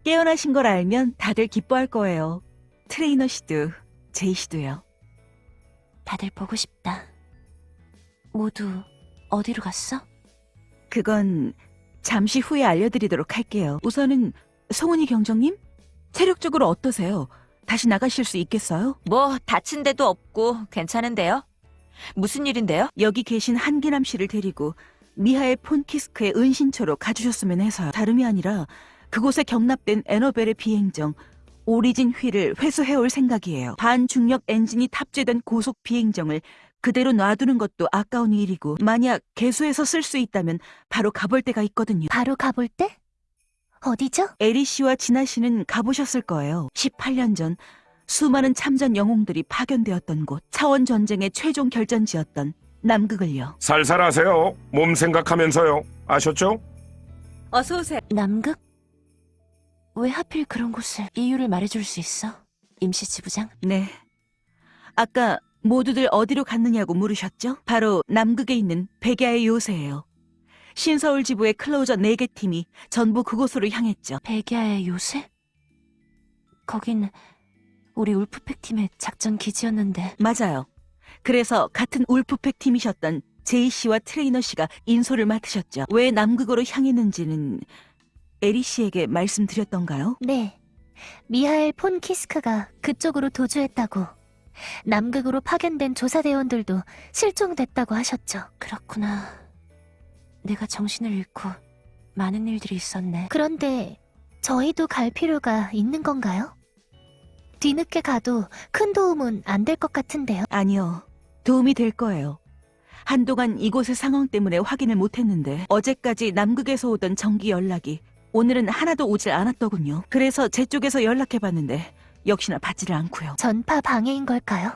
깨어나신 걸 알면 다들 기뻐할 거예요. 트레이너 씨도, 제이 씨도요. 다들 보고 싶다. 모두 어디로 갔어? 그건 잠시 후에 알려드리도록 할게요. 우선은 송은이 경정님? 체력적으로 어떠세요? 다시 나가실 수 있겠어요? 뭐, 다친 데도 없고, 괜찮은데요? 무슨 일인데요? 여기 계신 한기남 씨를 데리고 미하의 폰키스크의 은신처로 가주셨으면 해서요. 다름이 아니라 그곳에 경납된 에너벨의 비행정 오리진 휠을 회수해올 생각이에요. 반중력 엔진이 탑재된 고속 비행정을 그대로 놔두는 것도 아까운 일이고 만약 개수해서 쓸 수 있다면 바로 가볼 데가 있거든요. 바로 가볼 때? 어디죠? 에리 씨와 진아 씨는 가보셨을 거예요. 18년 전 수많은 참전 영웅들이 파견되었던 곳, 차원 전쟁의 최종 결전지였던 남극을요. 살살 하세요. 몸 생각하면서요. 아셨죠? 어서 오세요. 남극? 왜 하필 그런 곳을 이유를 말해줄 수 있어? 임시 지부장? 네. 아까 모두들 어디로 갔느냐고 물으셨죠? 바로 남극에 있는 백야의 요새예요. 신서울 지부의 클로저 4개 팀이 전부 그곳으로 향했죠. 백야의 요새? 거긴 우리 울프팩 팀의 작전 기지였는데 맞아요. 그래서 같은 울프팩 팀이셨던 제이 씨와 트레이너 씨가 인솔을 맡으셨죠. 왜 남극으로 향했는지는 에리 씨에게 말씀드렸던가요? 네. 미하엘 폰 키스크가 그쪽으로 도주했다고. 남극으로 파견된 조사대원들도 실종됐다고 하셨죠. 그렇구나. 내가 정신을 잃고 많은 일들이 있었네. 그런데 저희도 갈 필요가 있는 건가요? 뒤늦게 가도 큰 도움은 안 될 것 같은데요. 아니요. 도움이 될 거예요. 한동안 이곳의 상황 때문에 확인을 못했는데 어제까지 남극에서 오던 정기 연락이 오늘은 하나도 오질 않았더군요. 그래서 제 쪽에서 연락해봤는데 역시나 받지를 않고요. 전파 방해인 걸까요?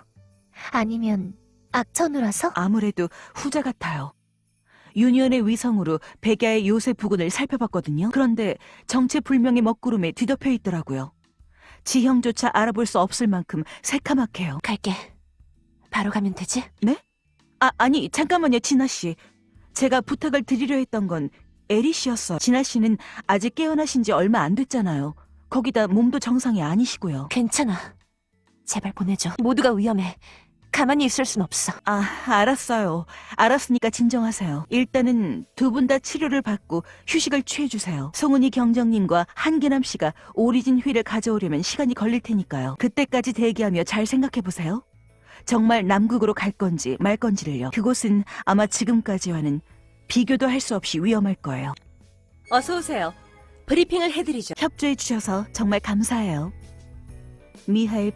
아니면 악천후라서? 아무래도 후자 같아요. 유니언의 위성으로 백야의 요새 부근을 살펴봤거든요. 그런데 정체불명의 먹구름에 뒤덮여 있더라고요. 지형조차 알아볼 수 없을 만큼 새카맣게요. 갈게. 바로 가면 되지? 아, 아니, 잠깐만요, 진아 씨. 제가 부탁을 드리려 했던 건 에리 씨였어요. 진아 씨는 아직 깨어나신 지 얼마 안 됐잖아요. 거기다 몸도 정상이 아니시고요. 괜찮아. 제발 보내줘. 모두가 위험해. 가만히 있을 순 없어. 아, 알았어요. 알았으니까 진정하세요. 일단은 두 분 다 치료를 받고 휴식을 취해주세요. 송은이 경정님과 한계남 씨가 오리진 휠을 가져오려면 시간이 걸릴 테니까요. 그때까지 대기하며 잘 생각해보세요. 정말 남극으로 갈 건지 말 건지를요. 그곳은 아마 지금까지와는 비교도 할 수 없이 위험할 거예요. 어서 오세요. 브리핑을 해드리죠. 협조해 주셔서 정말 감사해요. 미하일